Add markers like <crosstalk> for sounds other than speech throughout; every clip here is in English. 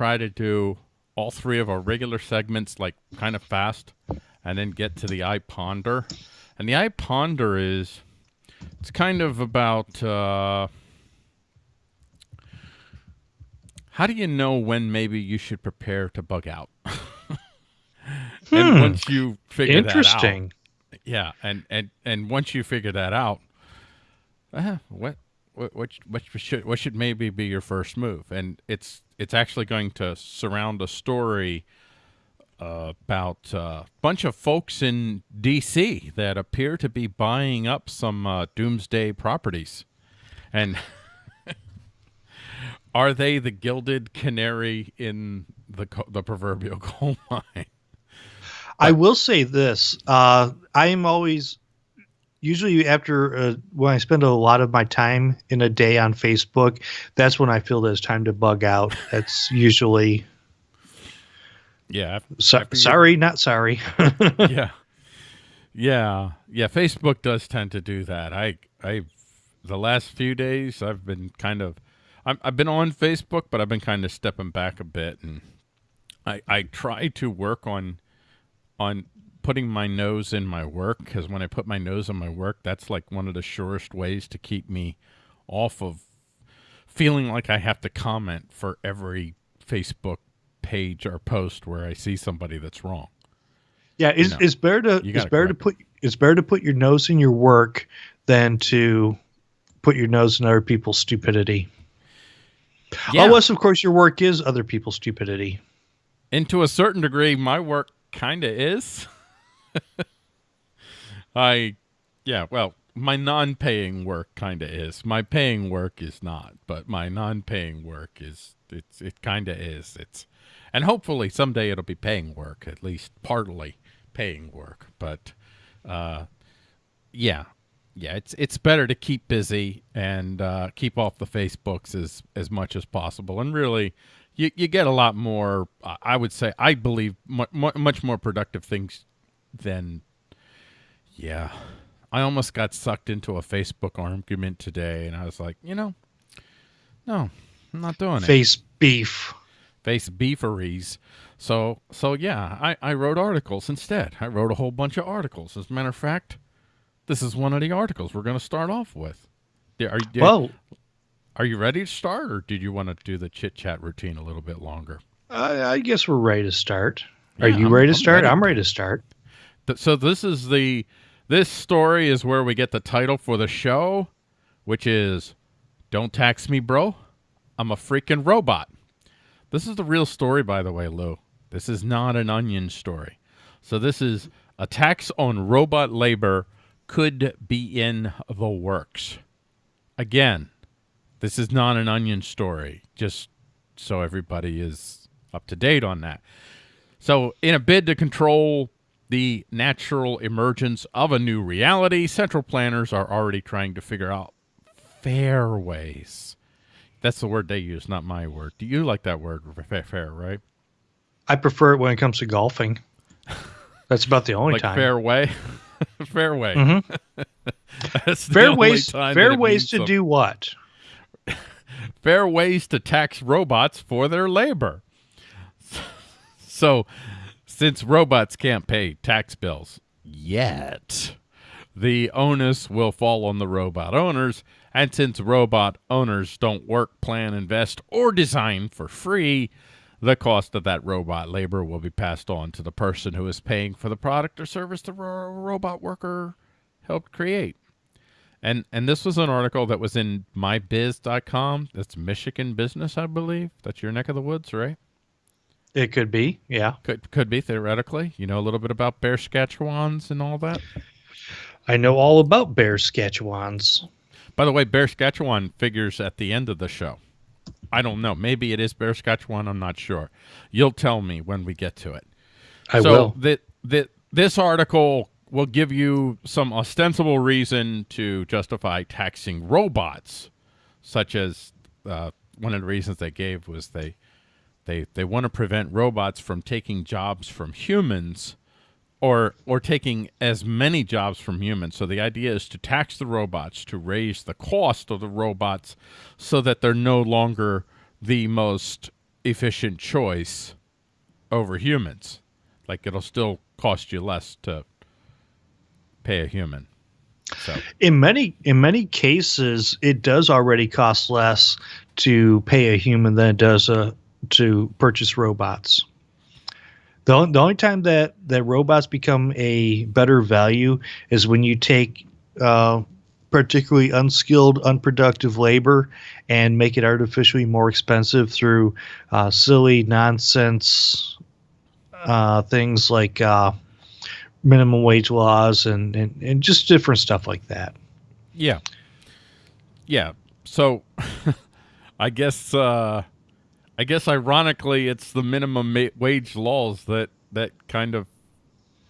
try to do all three of our regular segments like kind of fast and then get to the I Ponder. And the I Ponder is it's kind of about uh, how do you know when maybe you should prepare to bug out? <laughs> and Hmm. once you figure that out, Interesting. yeah, and and and once you figure that out, uh, what what what what should what should maybe be your first move? And it's it's actually going to surround a story uh, about a bunch of folks in D.C. that appear to be buying up some uh, doomsday properties, and <laughs> are they the gilded canary in the the proverbial <laughs> coal mine? I will say this. Uh, I am always usually after uh, when I spend a lot of my time in a day on Facebook, that's when I feel that it's time to bug out. That's usually Yeah, so, sorry, not sorry. <laughs> yeah, yeah, yeah. Facebook does tend to do that. I, I, the last few days, I've been kind of, I'm, I've been on Facebook, but I've been kind of stepping back a bit, and I, I try to work on, on putting my nose in my work because when I put my nose in my work, that's like one of the surest ways to keep me off of feeling like I have to comment for every Facebook page or post where I see somebody that's wrong. yeah, it's, know, it's better to it's better to put it's better to put your nose in your work than to put your nose in other people's stupidity. Unless, of course, your work is other people's stupidity. And to a certain degree, my work kind of is. <laughs> <laughs> I, yeah, well, my non paying work kind of is. My paying work is not, but my non paying work is, it's, it kind of is. It's, and hopefully someday it'll be paying work, at least partly paying work. But, uh, yeah, yeah, it's it's better to keep busy and uh, keep off the Facebooks as as much as possible. And really, you you get a lot more. I would say I believe mu- mu- much more productive things than. Yeah, I almost got sucked into a Facebook argument today, and I was like, you know, no, I'm not doing it Face beef. face beeferys. So so yeah, I, I wrote articles instead. I wrote a whole bunch of articles. As a matter of fact, this is one of the articles we're going to start off with. Are you Well, are you ready to start, or did you want to do the chit chat routine a little bit longer? I, I guess we're ready to start. Are Yeah, you I'm- ready to I'm start? ready. I'm ready to start. So this is the this story is where we get the title for the show, which is "Don't Tax Me, Bro. I'm a freaking robot." This is the real story, by the way, Lou. This is not an onion story. So this is a tax on robot labor could be in the works. Again, this is not an onion story. Just so everybody is up to date on that. So, in a bid to control the natural emergence of a new reality, central planners are already trying to figure out fair ways. That's the word they use, not my word. Do you like that word, fair, fair right? I prefer it when it comes to golfing. That's about the only Like time. fair way? <laughs> fair way. Mhm. <laughs> That's the fair only ways. time Fair ways to something. do what? <laughs> fair ways to tax robots for their labor. So, since robots can't pay tax bills yet, the onus will fall on the robot owners. And since robot owners don't work, plan, invest, or design for free, the cost of that robot labor will be passed on to the person who is paying for the product or service the ro- robot worker helped create. And and this was an article that was in mibiz.com. That's Michigan business, I believe. That's your neck of the woods, right? It could be. Yeah. Could could be theoretically. You know a little bit about bear Saskatchewans and all that. I know all about bear Saskatchewans. By the way, Bear Saskatchewan figures at the end of the show. I don't know. Maybe it is Bear Saskatchewan. I'm not sure. You'll tell me when we get to it. I so will. That that this article will give you some ostensible reason to justify taxing robots, such as uh, one of the reasons they gave was they they they want to prevent robots from taking jobs from humans or or taking as many jobs from humans. So the idea is to tax the robots to raise the cost of the robots so that they're no longer the most efficient choice over humans. Like it'll still cost you less to pay a human. So in many in many cases, it does already cost less to pay a human than it does uh, to purchase robots. The, the only time that, that robots become a better value is when you take uh, particularly unskilled, unproductive labor and make it artificially more expensive through uh, silly nonsense uh, things like uh, minimum wage laws and, and, and just different stuff like that. Yeah. Yeah. So <laughs> I guess uh, I guess ironically it's the minimum wage laws that that kind of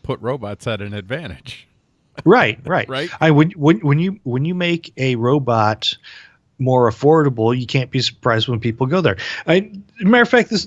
put robots at an advantage. Right, right. right. I when when when you when you make a robot more affordable, you can't be surprised when people go there. I, matter of fact, this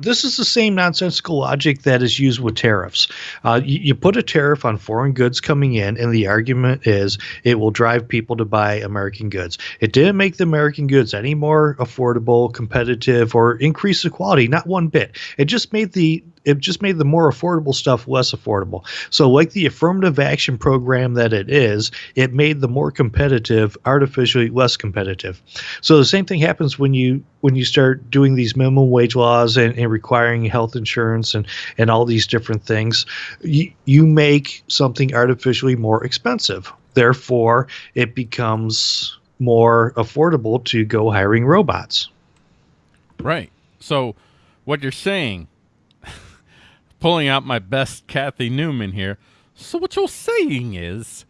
this is the same nonsensical logic that is used with tariffs. Uh, you, you, put a tariff on foreign goods coming in, and the argument is it will drive people to buy American goods. It didn't make the American goods any more affordable, competitive, or increase the quality, not one bit. It just made the it just made the more affordable stuff less affordable. So, like the affirmative action program that it is, it made the more competitive artificially less competitive. So the same thing happens when you when you start doing these minimum wage laws and, and requiring health insurance and and all these different things. You, you make something artificially more expensive. Therefore, it becomes more affordable to go hiring robots. Right. So, what you're saying pulling out my best Cathy Newman here. So what you're saying is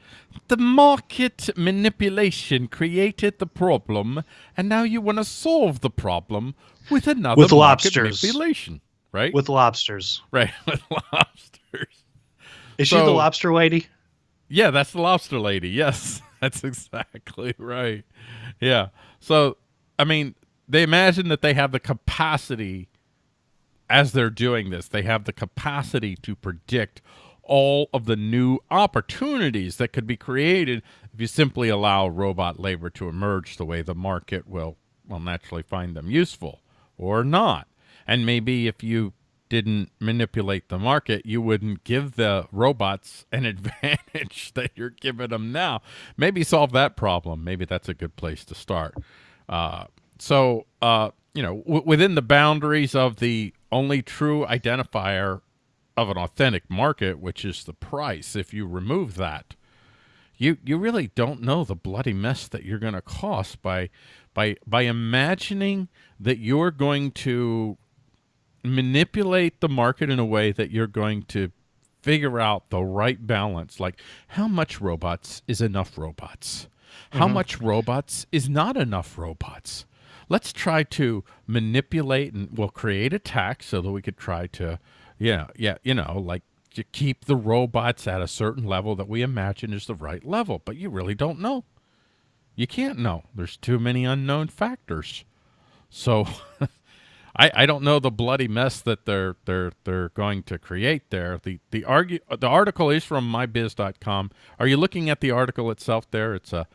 the market manipulation created the problem, and now you want to solve the problem with another with lobsters. manipulation, right? With lobsters, right? <laughs> With lobsters. Is so, she the lobster lady? Yeah, that's the lobster lady. Yes, <laughs> that's exactly right. Yeah. So, I mean, they imagine that they have the capacity as they're doing this, they have the capacity to predict all of the new opportunities that could be created if you simply allow robot labor to emerge the way the market will, will naturally find them useful or not. And maybe if you didn't manipulate the market, you wouldn't give the robots an <laughs> advantage that you're giving them now. Maybe solve that problem. Maybe that's a good place to start. Uh, so, uh, you know, within the boundaries of the only true identifier of an authentic market, which is the price. If you remove that, you you really don't know the bloody mess that you're going to cost by by by imagining that you're going to manipulate the market in a way that you're going to figure out the right balance like how much robots is enough robots how mm -hmm. much robots is not enough robots let's try to manipulate and we'll create a tax so that we could try to, yeah, yeah, you know, like to keep the robots at a certain level that we imagine is the right level. But you really don't know. You can't know. There's too many unknown factors. So <laughs> I, I don't know the bloody mess that they're they're they're going to create there. The the argue the article is from mibiz.com. Are you looking at the article itself there? It's a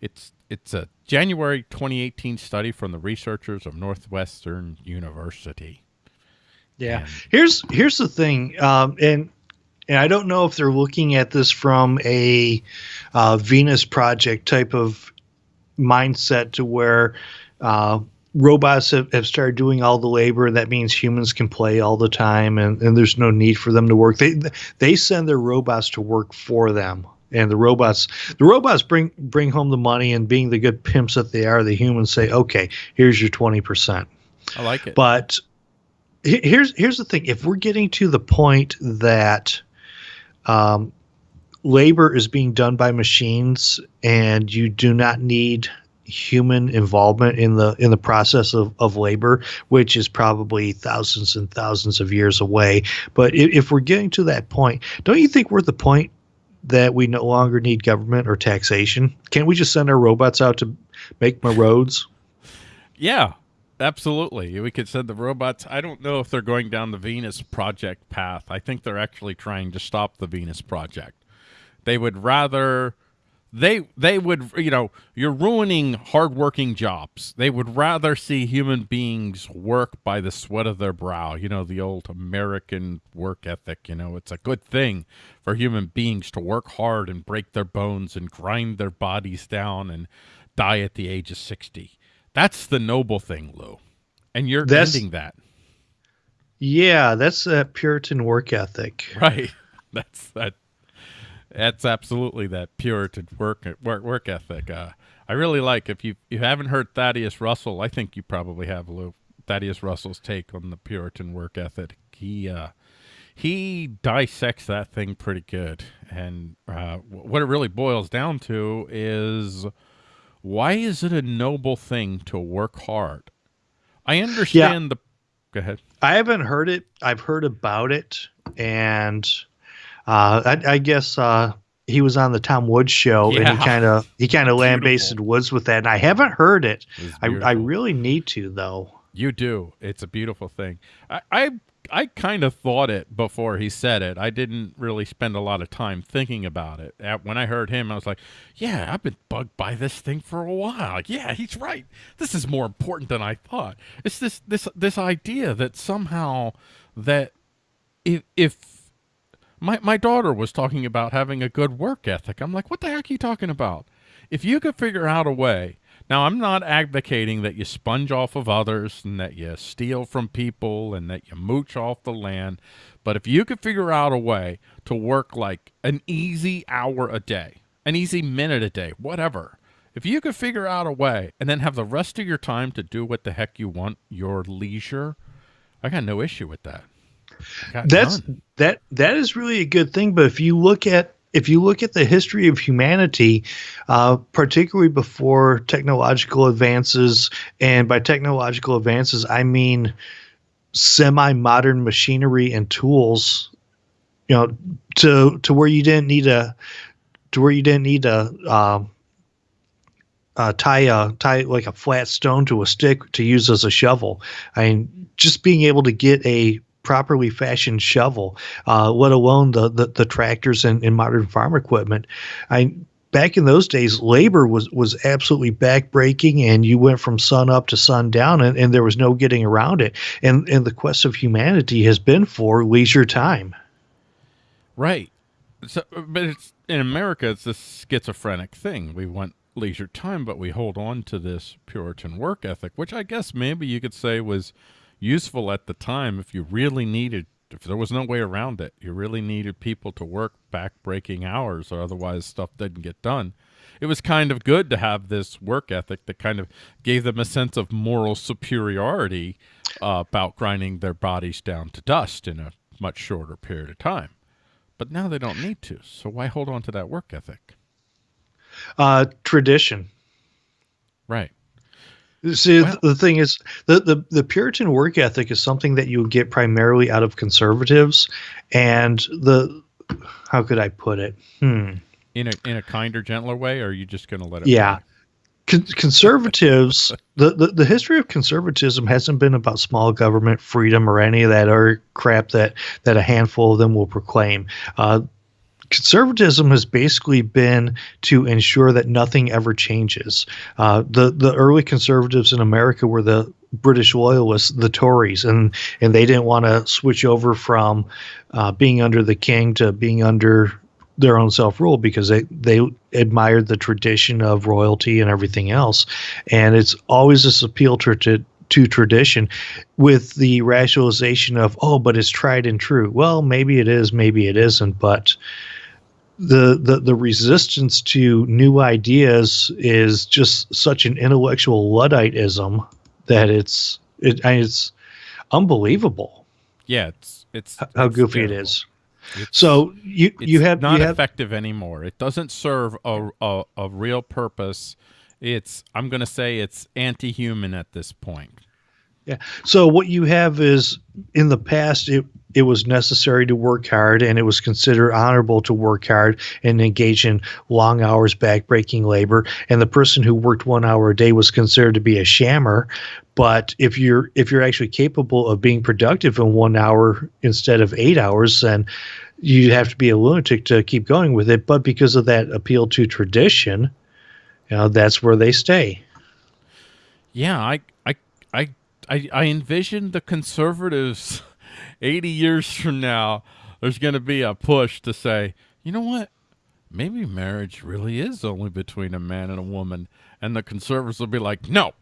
it's it's a January 2018 study from the researchers of Northwestern University. Yeah, and here's here's the thing, um, and and I don't know if they're looking at this from a uh, Venus Project type of mindset to where uh, robots have, have started doing all the labor and that means humans can play all the time and, and there's no need for them to work. They they send their robots to work for them and the robots the robots bring bring home the money and being the good pimps that they are the humans say okay here's your 20% i like it. But here's here's the thing. If we're getting to the point that um, labor is being done by machines and you do not need human involvement in the in the process of, of labor which is probably thousands and thousands of years away but if, if we're getting to that point don't you think we're at the point that we no longer need government or taxation? Can't we just send our robots out to make my roads? Yeah, absolutely. We could send the robots. I don't know if they're going down the Venus Project path. I think they're actually trying to stop the Venus Project. They would rather they they would you know you're ruining hardworking jobs. They would rather see human beings work by the sweat of their brow. You know the old American work ethic. You know it's a good thing for human beings to work hard and break their bones and grind their bodies down and die at the age of sixty. That's the noble thing, Lou, and you're that's, ending that. Yeah, that's that Puritan work ethic. Right. <laughs> That's that that's absolutely that Puritan work work work ethic. Uh, I really like if you you haven't heard Thaddeus Russell. I think you probably have Lou. Thaddeus Russell's take on the Puritan work ethic. He uh, he dissects that thing pretty good, and uh, what it really boils down to is why is it a noble thing to work hard? I understand yeah. the. Go ahead. I haven't heard it. I've heard about it, and I, I, guess uh, he was on the Tom Woods show, yeah. and he kind of he kind of lambasted Woods with that. And I haven't heard it. I, I really need to though. You do. It's a beautiful thing. I, I I kind of thought it before he said it. I didn't really spend a lot of time thinking about it. When I heard him, I was like, "Yeah, I've been bugged by this thing for a while. Yeah, he's right. This is more important than I thought. It's this this this idea that somehow that if if my, my daughter was talking about having a good work ethic. I'm like, what the heck are you talking about? If you could figure out a way, now I'm not advocating that you sponge off of others and that you steal from people and that you mooch off the land, but if you could figure out a way to work like an easy hour a day, an easy minute a day, whatever, if you could figure out a way and then have the rest of your time to do what the heck you want, your leisure, I got no issue with that that's that that is really a good thing. But if you look at if you look at the history of humanity, uh, particularly before technological advances, and by technological advances I mean semi-modern machinery and tools, you know, to to where you didn't need a to where you didn't need a uh, uh, tie a tie like a flat stone to a stick to use as a shovel. I mean, just being able to get a properly fashioned shovel, uh, let alone the, the, the tractors and, and modern farm equipment. I back in those days, labor was was absolutely backbreaking, and you went from sun up to sun down, and, and there was no getting around it. And and the quest of humanity has been for leisure time. Right. So, but it's in America, it's this schizophrenic thing. We want leisure time, but we hold on to this Puritan work ethic, which I guess maybe you could say was useful at the time if you really needed if there was no way around it. You really needed people to work back breaking hours or otherwise stuff didn't get done. It was kind of good to have this work ethic that kind of gave them a sense of moral superiority uh, about grinding their bodies down to dust in a much shorter period of time. But now they don't need to so why hold on to that work ethic? Uh, tradition. Right See, well, the thing is, the, the the Puritan work ethic is something that you get primarily out of conservatives, and the how could I put it? Hmm. In a in a kinder, gentler way, or are you just going to let it? Yeah. Con- conservatives, the, the, the history of conservatism hasn't been about small government freedom or any of that or crap that, that a handful of them will proclaim. Uh, conservatism has basically been to ensure that nothing ever changes. Uh, the the early conservatives in America were the British loyalists, the Tories, and and they didn't want to switch over from uh, being under the king to being under their own self rule because they they admired the tradition of royalty and everything else, and it's always this appeal to, to to tradition with the rationalization of oh but it's tried and true well maybe it is maybe it isn't but the, the the resistance to new ideas is just such an intellectual ludditism that it's it it's unbelievable. Yeah, it's it's how it's goofy terrible. it is. It's, so you you have not you have, effective anymore. It doesn't serve a, a a real purpose. It's I'm going to say it's anti-human at this point. Yeah. So what you have is in the past it it was necessary to work hard and it was considered honorable to work hard and engage in long hours backbreaking labor and the person who worked 1 hour a day was considered to be a shammer but if you're if you're actually capable of being productive in 1 hour instead of 8 hours then you have to be a lunatic to keep going with it. But because of that appeal to tradition, you know, that's where they stay. Yeah, I, I, I, I, I envision the conservatives <laughs> 80 years from now. There's going to be a push to say, you know what? Maybe marriage really is only between a man and a woman, and the conservatives will be like, no,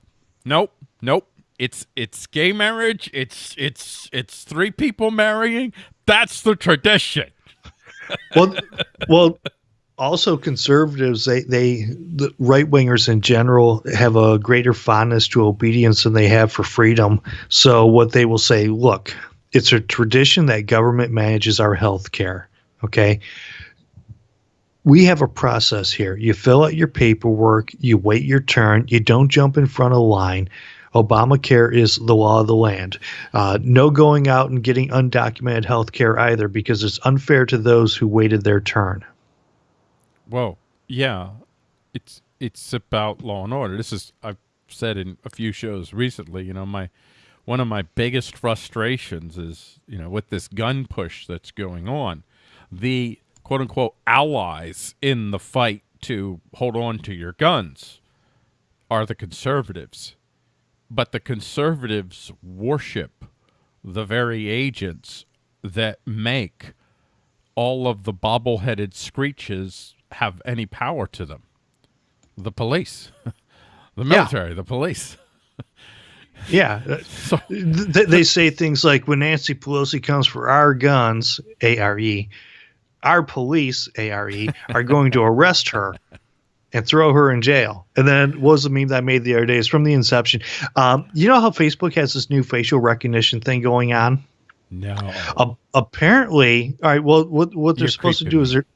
nope, nope. It's it's gay marriage. It's it's it's three people marrying. That's the tradition. well, well, also conservatives they they the right wingers in general have a greater fondness to obedience than they have for freedom. So what they will say, look, it's a tradition that government manages our health care. Okay. We have a process here. You fill out your paperwork, you wait your turn, you don't jump in front of line. Obamacare is the law of the land. Uh, no going out and getting undocumented health care either because it's unfair to those who waited their turn. Well, yeah, it's it's about law and order. This is I've said in a few shows recently. You know, my one of my biggest frustrations is you know with this gun push that's going on, the quote unquote allies in the fight to hold on to your guns are the conservatives, but the conservatives worship the very agents that make all of the bobble-headed screeches have any power to them. The police, <laughs> the military, yeah. the police. <laughs> yeah. So, they, they say things like when Nancy Pelosi comes for our guns, A R E, our police, A R E, <laughs> are going to arrest her and throw her in jail. And then what was the meme that I made the other day? It's from the inception. Um, you know how Facebook has this new facial recognition thing going on? No. Uh, apparently, all right. Well, what what they're You're supposed to do me. is they're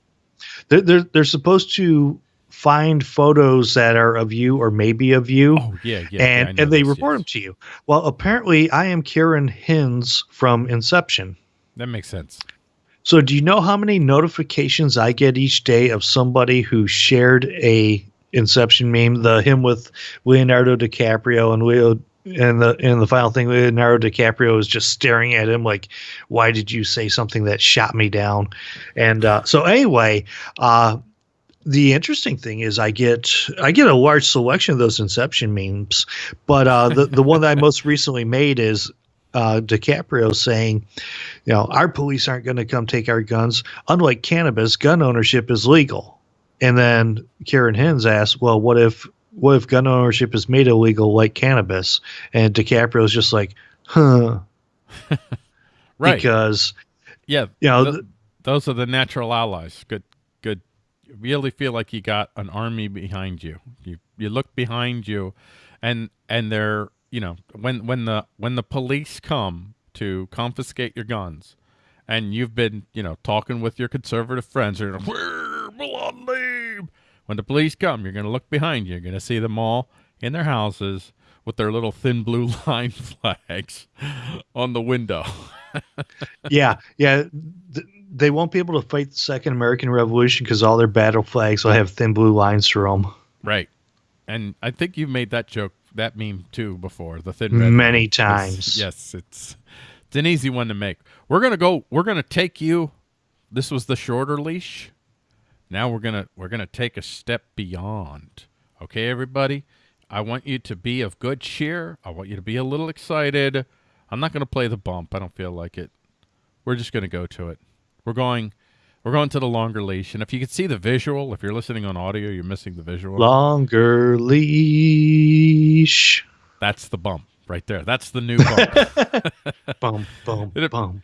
they're, they're, they're supposed to find photos that are of you or maybe of you. Oh yeah, yeah. And yeah, and they this, report yes. them to you. Well, apparently I am Karen Hinz from Inception. That makes sense. So do you know how many notifications I get each day of somebody who shared a Inception meme, the him with Leonardo DiCaprio and Leo and the and the final thing Leonardo DiCaprio is just staring at him like, why did you say something that shot me down? And uh, so anyway, uh, the interesting thing is I get I get a large selection of those Inception memes, but uh, the the one that I most recently made is uh, DiCaprio saying, you know, our police aren't going to come take our guns. Unlike cannabis, gun ownership is legal. And then Karen Hinz asked, well, what if what if gun ownership is made illegal like cannabis? And DiCaprio's just like, huh. <laughs> right. Because, yeah, you know, th- those are the natural allies. Good, good. You really feel like you got an army behind you. You you look behind you, and and they're you know when when the when the police come to confiscate your guns, and you've been you know talking with your conservative friends, or where Blondie when the police come, you're going to look behind you. You're going to see them all in their houses with their little thin blue <laughs> line flags on the window. <laughs> yeah, yeah. Th- they won't be able to fight the Second American Revolution because all their battle flags will have thin blue lines through them. Right. And I think you've made that joke, that meme too, before. The thin red many times. It's, yes, it's it's an easy one to make. We're gonna go. We're gonna take you. This was the shorter leash. Now we're gonna we're gonna take a step beyond. Okay, everybody. I want you to be of good cheer. I want you to be a little excited. I'm not gonna play the bump. I don't feel like it. We're just gonna go to it. We're going. We're going to the longer leash, and if you can see the visual, if you're listening on audio, you're missing the visual. Longer leash. That's the bump right there. That's the new bump. <laughs> <laughs> bump, bump, bump, bump,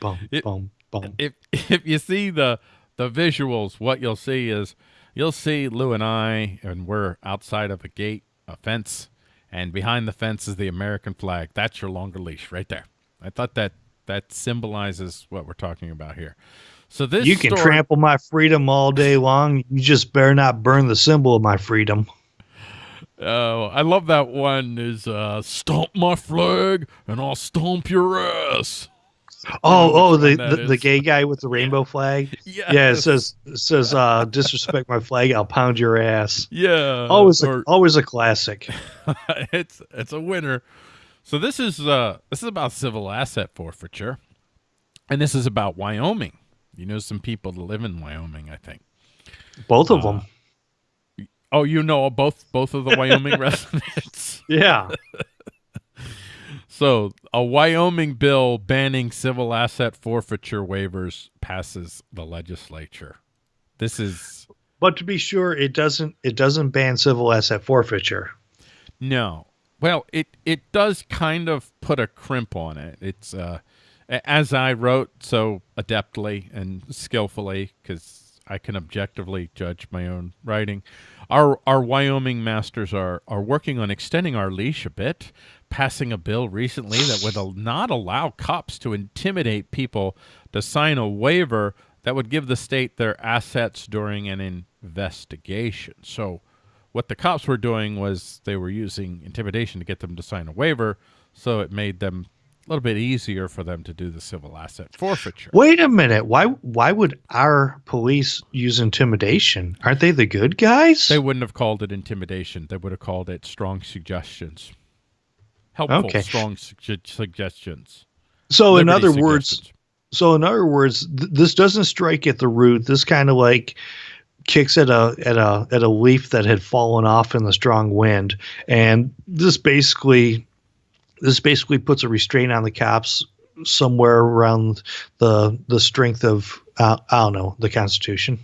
bump, bump, bump. If if you see the the visuals, what you'll see is you'll see Lou and I, and we're outside of a gate, a fence, and behind the fence is the American flag. That's your longer leash right there. I thought that that symbolizes what we're talking about here. So this you can story, trample my freedom all day long. You just better not burn the symbol of my freedom. Oh, I love that one. Is uh, stomp my flag and I'll stomp your ass. Oh, oh, the, the, the, gay <laughs> guy with the rainbow flag. Yes. Yeah, it says it says uh, disrespect my flag, I'll pound your ass. Yeah, always or, a, always a classic. <laughs> it's it's a winner. So this is uh this is about civil asset forfeiture, and this is about Wyoming. You know some people that live in Wyoming, I think. Both of uh, them. Oh, you know both both of the Wyoming <laughs> residents. Yeah. So, a Wyoming bill banning civil asset forfeiture waivers passes the legislature. This is But to be sure, it doesn't it doesn't ban civil asset forfeiture. No. Well, it it does kind of put a crimp on it. It's uh as I wrote so adeptly and skillfully cuz I can objectively judge my own writing. Our our Wyoming masters are are working on extending our leash a bit, passing a bill recently that would not allow cops to intimidate people to sign a waiver that would give the state their assets during an investigation. So what the cops were doing was they were using intimidation to get them to sign a waiver, so it made them a little bit easier for them to do the civil asset forfeiture. Wait a minute. Why why would our police use intimidation? Aren't they the good guys? They wouldn't have called it intimidation. They would have called it strong suggestions. Helpful okay. strong su- suggestions. So Liberty in other words so in other words, th- this doesn't strike at the root. This kind of like kicks at a at a at a leaf that had fallen off in the strong wind and this basically this basically puts a restraint on the cops somewhere around the the strength of uh, I don't know the Constitution.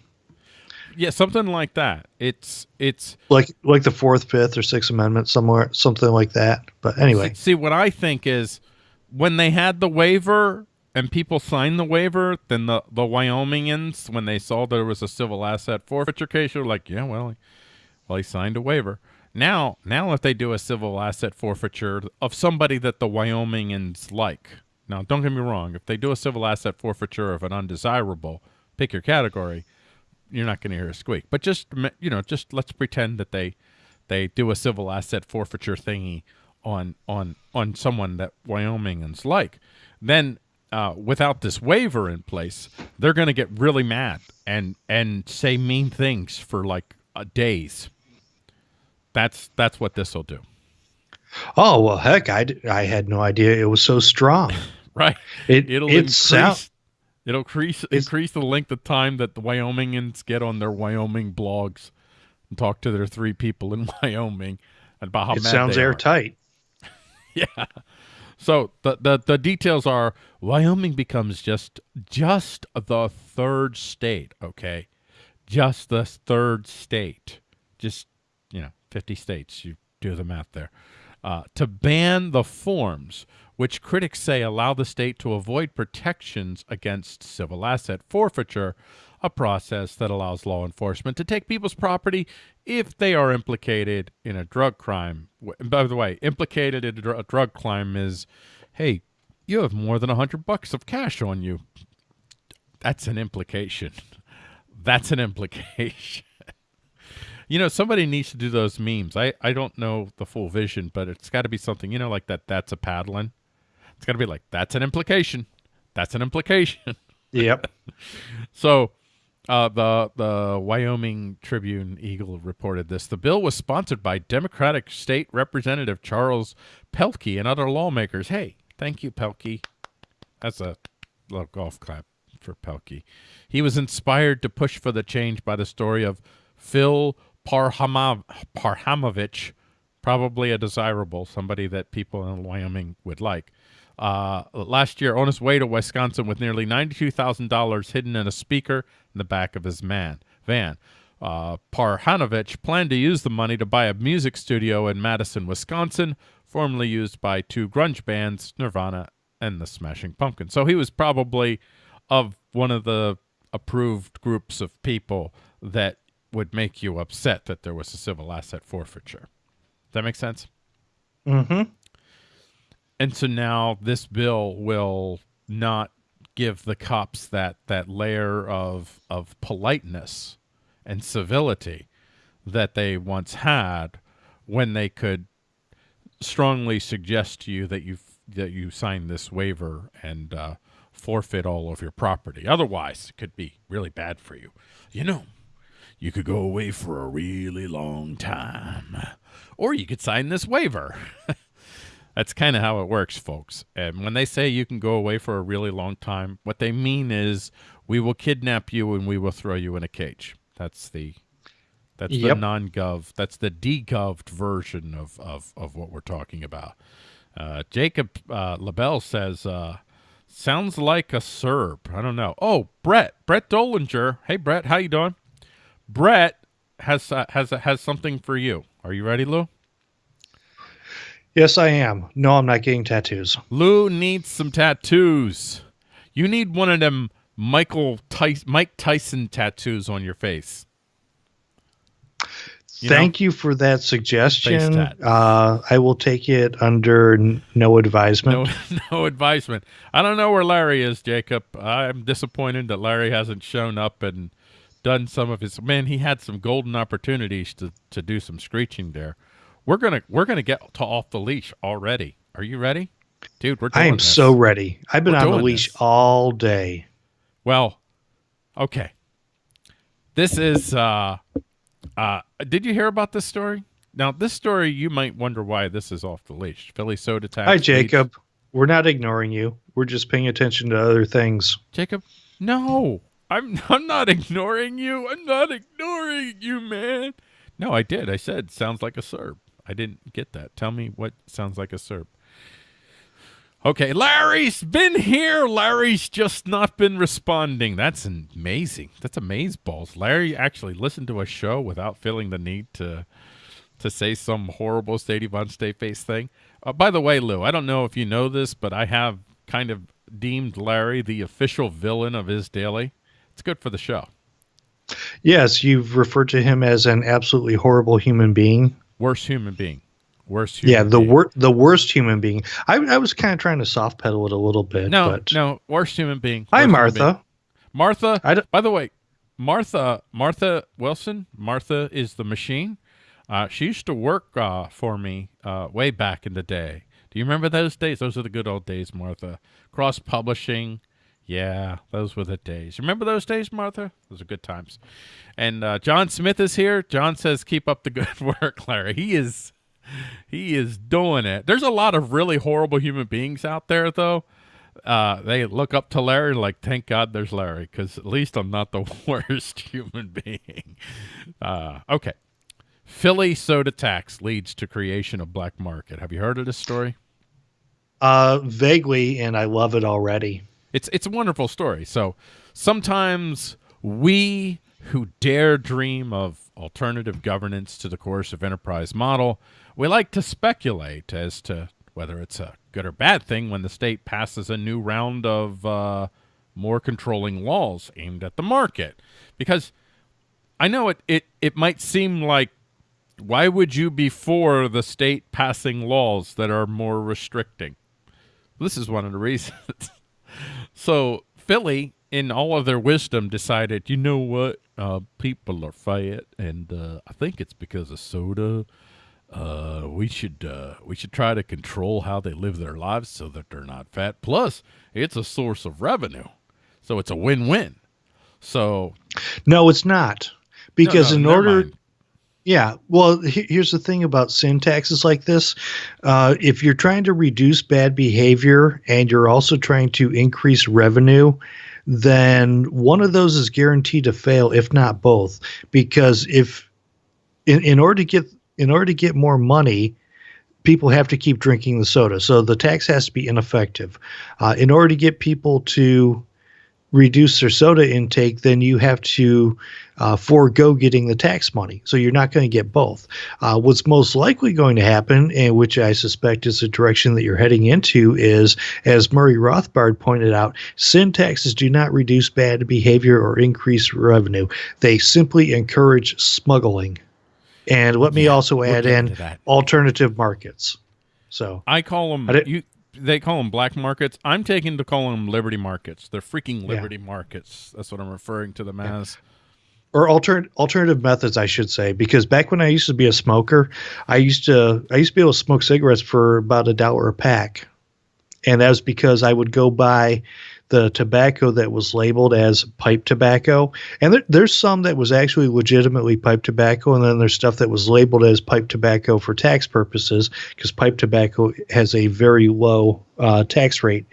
Yeah, something like that. It's it's like like the Fourth, Fifth, or Sixth Amendment, somewhere something like that. But anyway, see, what I think is when they had the waiver and people signed the waiver, then the the Wyomingans when they saw there was a civil asset forfeiture case, they're like, yeah, well, well, he signed a waiver. Now, now if they do a civil asset forfeiture of somebody that the Wyomingans like, now don't get me wrong, if they do a civil asset forfeiture of an undesirable, pick your category, you're not going to hear a squeak. But just you know, just let's pretend that they they do a civil asset forfeiture thingy on on on someone that Wyomingans like. Then uh, without this waiver in place, they're going to get really mad and and say mean things for like uh, days that's that's what this will do. Oh well, heck, I, I had no idea it was so strong. <laughs> right. It it'll it increase. Sound, it'll increase increase the length of time that the Wyomingans get on their Wyoming blogs and talk to their three people in <laughs> Wyoming about how it sounds airtight. <laughs> yeah. So the, the the details are Wyoming becomes just just the third state, okay? Just the third state. Just you know, 50 states. You do the math there. Uh, to ban the forms which critics say allow the state to avoid protections against civil asset forfeiture, a process that allows law enforcement to take people's property if they are implicated in a drug crime. By the way, implicated in a, dr- a drug crime is, hey, you have more than a hundred bucks of cash on you. That's an implication. <laughs> That's an implication. You know, somebody needs to do those memes. I, I don't know the full vision, but it's got to be something, you know, like that. That's a paddling. It's got to be like, that's an implication. That's an implication. <laughs> Yep. so uh, the the Wyoming Tribune Eagle reported this. The bill was sponsored by Democratic State Representative Charles Pelkey and other lawmakers. Hey, thank you, Pelkey. That's a little golf clap for Pelkey. He was inspired to push for the change by the story of Phil Parhama, Parhamovich, probably a desirable, somebody that people in Wyoming would like. Uh, last year, on his way to Wisconsin with nearly $92,000 hidden in a speaker in the back of his man, van. Uh, Parhamovich planned to use the money to buy a music studio in Madison, Wisconsin, formerly used by two grunge bands, Nirvana and the Smashing Pumpkins. So he was probably of one of the approved groups of people that would make you upset that there was a civil asset forfeiture. Does that make sense? Mm-hmm. And so now this bill will not give the cops that that layer of of politeness and civility that they once had when they could strongly suggest to you that you that you sign this waiver and uh, forfeit all of your property. Otherwise, it could be really bad for you. You know, you could go away for a really long time. Or you could sign this waiver. <laughs> That's kind of how it works, folks. And when they say you can go away for a really long time, what they mean is we will kidnap you and we will throw you in a cage. That's the that's Yep. the non-gov. That's the degoved version of of of what we're talking about. Uh, Jacob uh, LaBelle says, uh, "Sounds like a Serb." I don't know. Oh, Brett, Brett Dolinger. Hey, Brett, how you doing? Brett has uh, has has something for you. Are you ready, Lou? Yes, I am. No, I'm not getting tattoos. Lou needs some tattoos. You need one of them Michael Tyson, Mike Tyson tattoos on your face. You know? Thank you for that suggestion. Uh, I will take it under n- no advisement. No, <laughs> no advisement. I don't know where Larry is, Jacob. I'm disappointed that Larry hasn't shown up and done some of his. Man, he had some golden opportunities to to do some screeching there. We're gonna we're gonna get to off the leash already. Are you ready, dude? We're. I am this. so ready. I've been We're on the leash this. all day. Well, okay. This is uh uh did you hear about this story? Now this story you might wonder why this is off the leash. Philly soda tax. Hi, leads- Jacob. We're not ignoring you. We're just paying attention to other things. Jacob? No. I'm <laughs> I'm not ignoring you. I'm not ignoring you, man. No, I did. I said sounds like a Serb. I didn't get that. Tell me what sounds like a Serb. Okay, Larry's been here. Larry's just not been responding. That's amazing. That's amaze balls. Larry actually listened to a show without feeling the need to to say some horrible Stady Von Stay face thing. Uh, by the way, Lou, I don't know if you know this, but I have kind of deemed Larry the official villain of his daily. It's good for the show. Yes, you've referred to him as an absolutely horrible human being. Worst human being. Worst human yeah, the being. wor- the worst human being. I, I was kind of trying to soft pedal it a little bit. No, but no, worst human being. Hi, Worst being. Martha. Martha. I by the way, Martha Martha Wilson. Martha is the machine. Uh, she used to work uh, for me uh, way back in the day. Do you remember those days? Those are the good old days, Martha. Cross publishing. Yeah, those were the days. Remember those days, Martha? Those are good times. And uh, John Smith is here. John says, "Keep up the good <laughs> work, Larry." He is, he is doing it. There's a lot of really horrible human beings out there, though uh, they look up to Larry like, thank God there's Larry, because at least I'm not the <laughs> worst human being. Uh, okay. Philly soda tax leads to creation of black market. Have you heard of this story? Uh, vaguely, and I love it already. It's it's a wonderful story. So sometimes we who dare dream of alternative governance to the coercive enterprise model, we like to speculate as to whether it's a good or bad thing when the state passes a new round of uh, more controlling laws aimed at the market. Because I know it, it, it might seem like why would you be for the state passing laws that are more restricting? This is one of the reasons. <laughs> So Philly, in all of their wisdom, decided, you know what, uh, people are fat, and uh, I think it's because of soda. Uh, we should uh, we should try to control how they live their lives so that they're not fat. Plus, it's a source of revenue, so it's a win-win. So No, it's not. Because No, no, in order, mind. Yeah, well, he- here's the thing about sin taxes like this. Uh, if you're trying to reduce bad behavior and you're also trying to increase revenue, then one of those is guaranteed to fail, if not both. Because if in, in order to get in order to get more money, people have to keep drinking the soda. So the tax has to be ineffective. Uh, in order to get people to reduce their soda intake, then you have to uh, forego getting the tax money. So you're not going to get both. Uh, what's most likely going to happen, and which I suspect is the direction that you're heading into, is as Murray Rothbard pointed out, sin taxes do not reduce bad behavior or increase revenue. They simply encourage smuggling. And let me Yeah, also add in alternative markets. So I call them I you. They call them black markets. I'm taking to calling them liberty markets. They're freaking Yeah. liberty markets. That's what I'm referring to them as. or alter, alternative methods I should say because back when I used to be a smoker I used to I used to be able to smoke cigarettes for about a dollar a pack and that was because I would go buy the tobacco that was labeled as pipe tobacco, and there, there's some that was actually legitimately pipe tobacco, and then there's stuff that was labeled as pipe tobacco for tax purposes because pipe tobacco has a very low uh, tax rate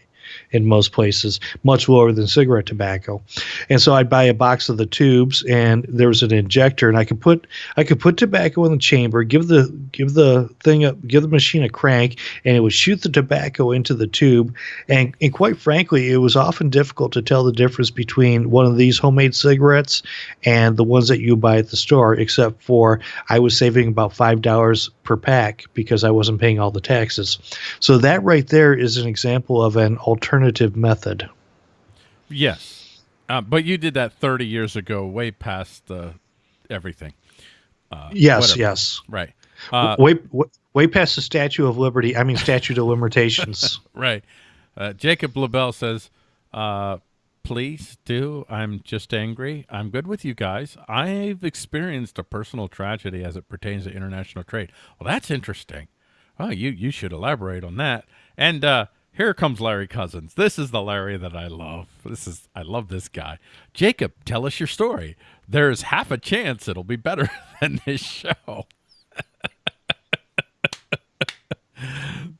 in most places, much lower than cigarette tobacco. And so I'd buy a box of the tubes, and there was an injector, and I could put I could put tobacco in the chamber, give the give the thing up, give the machine a crank, and it would shoot the tobacco into the tube. And and quite frankly, it was often difficult to tell the difference between one of these homemade cigarettes and the ones that you buy at the store, except for I was saving about five dollars per pack because I wasn't paying all the taxes. So that right there is an example of an alternative method. Yes, uh, but you did that 30 years ago, way past uh, everything. Uh, yes, whatever. yes, right. Uh, way, way past the Statue of Liberty. I mean, statute of limitations. <laughs> right. Uh, Jacob LaBelle says, uh, please do. I'm just angry. I'm good with you guys. I've experienced a personal tragedy as it pertains to international trade. Well, that's interesting. Oh, you you should elaborate on that. And uh, here comes Larry Cousins. This is the Larry that I love. This is I love this guy. Jacob, tell us your story. There's half a chance it'll be better <laughs> than this show.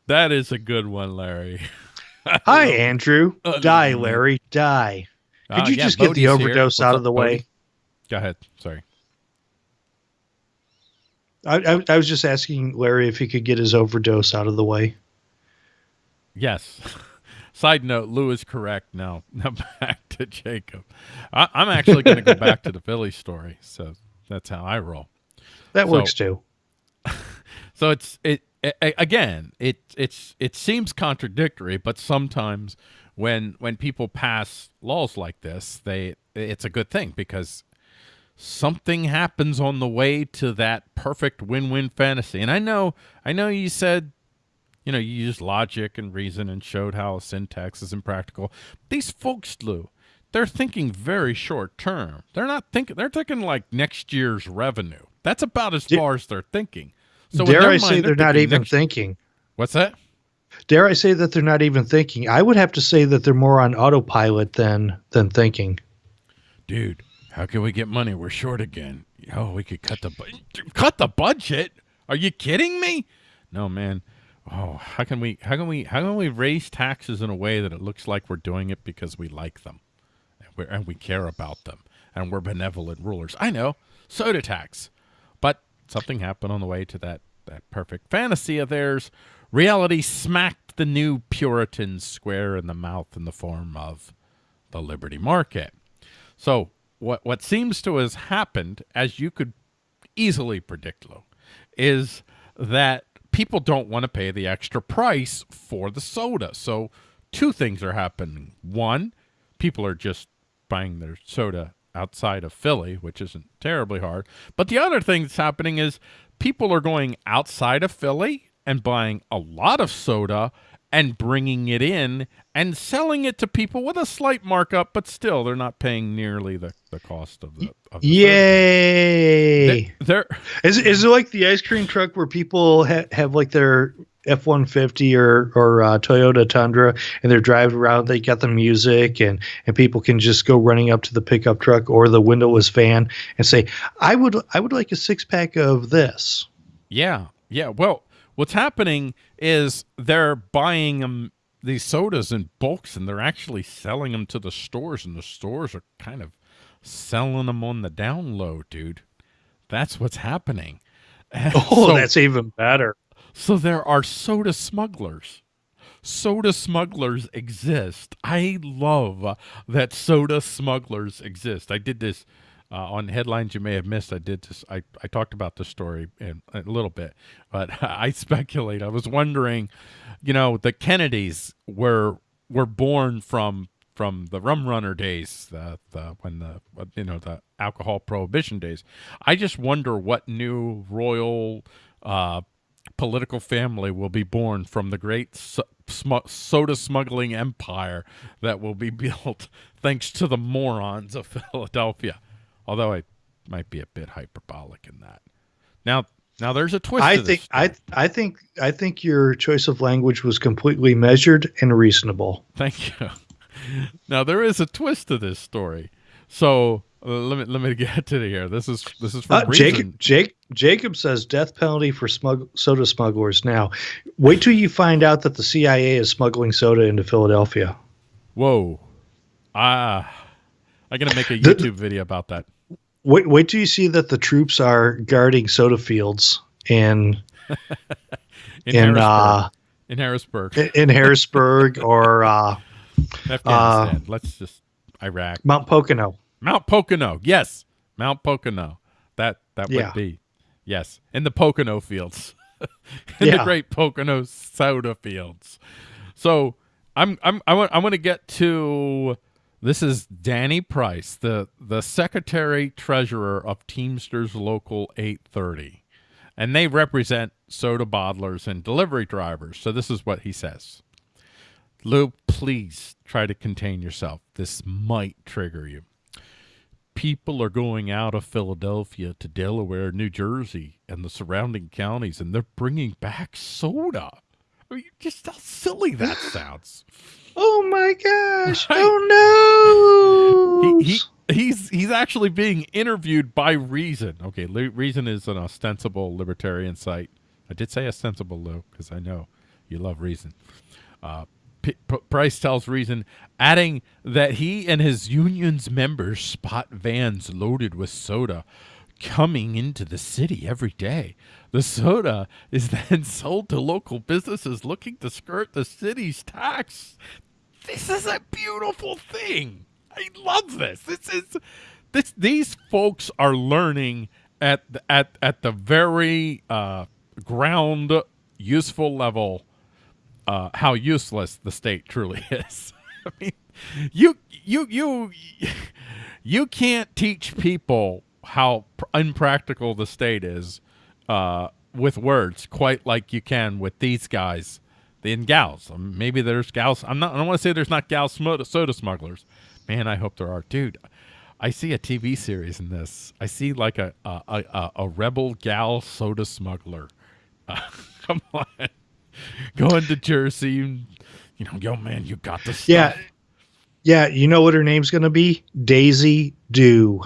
that is a good one, Larry. <laughs> Hi, Andrew. Uh, die, Larry. Die. Could uh, you yeah, just get the overdose out of the way? Go ahead. Sorry. I, I, I was just asking Larry if he could get his overdose out of the way. Yes. <laughs> Side note, Lou is correct. Now, <laughs> now back to Jacob. I, am actually going to go back to the Philly story. So that's how I roll. That so, works too. <laughs> So it's it again, it it's it seems contradictory, but sometimes when when people pass laws like this, they it's a good thing because something happens on the way to that perfect win-win fantasy. And I know I know you said you know, you used logic and reason and showed how sin tax is impractical. These folks, Lou, they're thinking very short term. They're not thinking they're thinking like next year's revenue. That's about as far as they're thinking. So dare I mind, say they're, they're not even thinking? What's that? Dare I say that they're not even thinking? I would have to say that they're more on autopilot than than thinking. Dude, how can we get money? We're short again. Oh, we could cut the cut the budget. Are you kidding me? No, man. Oh, how can we how can we how can we raise taxes in a way that it looks like we're doing it because we like them and, and we care about them and we're benevolent rulers? I know soda tax, but something happened on the way to that that perfect fantasy of theirs. Reality smacked the new Puritans square in the mouth in the form of the Liberty Market. So what what seems to have happened, as you could easily predict, Lou, is that people don't want to pay the extra price for the soda. So two things are happening. One, people are just buying their soda outside of Philly, which isn't terribly hard. But the other thing that's happening is people are going outside of Philly and buying a lot of soda and bringing it in and selling it to people with a slight markup, but still they're not paying nearly the, the cost of the. Of the Yay! They're, they're, is is it like the ice cream truck where people ha- have like their F one fifty or or uh, Toyota Tundra and they're driving around. They got the music and and people can just go running up to the pickup truck or the windowless van and say, "I would I would like a six pack of this." Yeah, yeah. Well, what's happening is they're buying them these sodas in bulks and they're actually selling them to the stores and the stores are kind of selling them on the down low, dude. That's what's happening. <laughs> oh, so, that's even better. So there are soda smugglers. Soda smugglers exist. I love that soda smugglers exist. I did this uh, on headlines you may have missed. I did this. I, I talked about this story in, a little bit, but <laughs> I speculate. I was wondering, you know, the Kennedys were were born from from the rum runner days, the, the when the you know the alcohol prohibition days. I just wonder what new royal uh, political family will be born from the great sm soda smuggling empire that will be <laughs> built thanks to the morons of Philadelphia although I might be a bit hyperbolic in that. Now, now there's a twist. I think I I think I think your choice of language was completely measured and reasonable. Thank you. now there is a twist to this story. So uh, let me let me get to the here. This is this is from uh, Jacob. Jake Jacob says death penalty for smug, soda smugglers. Now, wait till you find out that the CIA is smuggling soda into Philadelphia. Whoa, ah, I'm gonna make a YouTube the, video about that. Wait, wait till you see that the troops are guarding soda fields in <laughs> in, in Harrisburg. Uh, in Harrisburg, in Harrisburg <laughs> or uh, Afghanistan. Uh, Let's just Iraq, Mount Pocono. Mount Pocono. Yes, Mount Pocono. That that yeah. would be yes in the Pocono fields, <laughs> in yeah. the great Pocono soda fields. So I'm I'm I want I want to get to this is Danny Price, the the secretary treasurer of Teamsters Local 830, and they represent soda bottlers and delivery drivers. So this is what he says. Lou, please try to contain yourself. This might trigger you people are going out of Philadelphia to Delaware, New Jersey, and the surrounding counties, and they're bringing back soda. I mean, just how silly that sounds. Oh my gosh! Right? Oh no! He, he, he's he's actually being interviewed by Reason. Okay, Reason is an ostensible libertarian site. I did say ostensible, Lou, because I know you love Reason. Uh, P- P- Price tells Reason, adding that he and his union's members spot vans loaded with soda coming into the city every day. The soda is <laughs> then sold to local businesses looking to skirt the city's tax. This is a beautiful thing. I love this. This is this. These folks are learning at at at the very uh, ground useful level uh, how useless the state truly <laughs> is. I mean, you you you you can't teach people how unpractical the state is uh, with words quite like you can with these guys and gals. Um, maybe there's gals. I'm not. I don't want to say there's not gal soda smugglers. Man, I hope there are, dude. I see a TV series in this. I see like a a, a, a rebel gal soda smuggler. Uh, <laughs> come on going to Jersey. You know, yo, man, you got the stuff. Yeah. Yeah. You know what her name's going to be? Daisy Dew.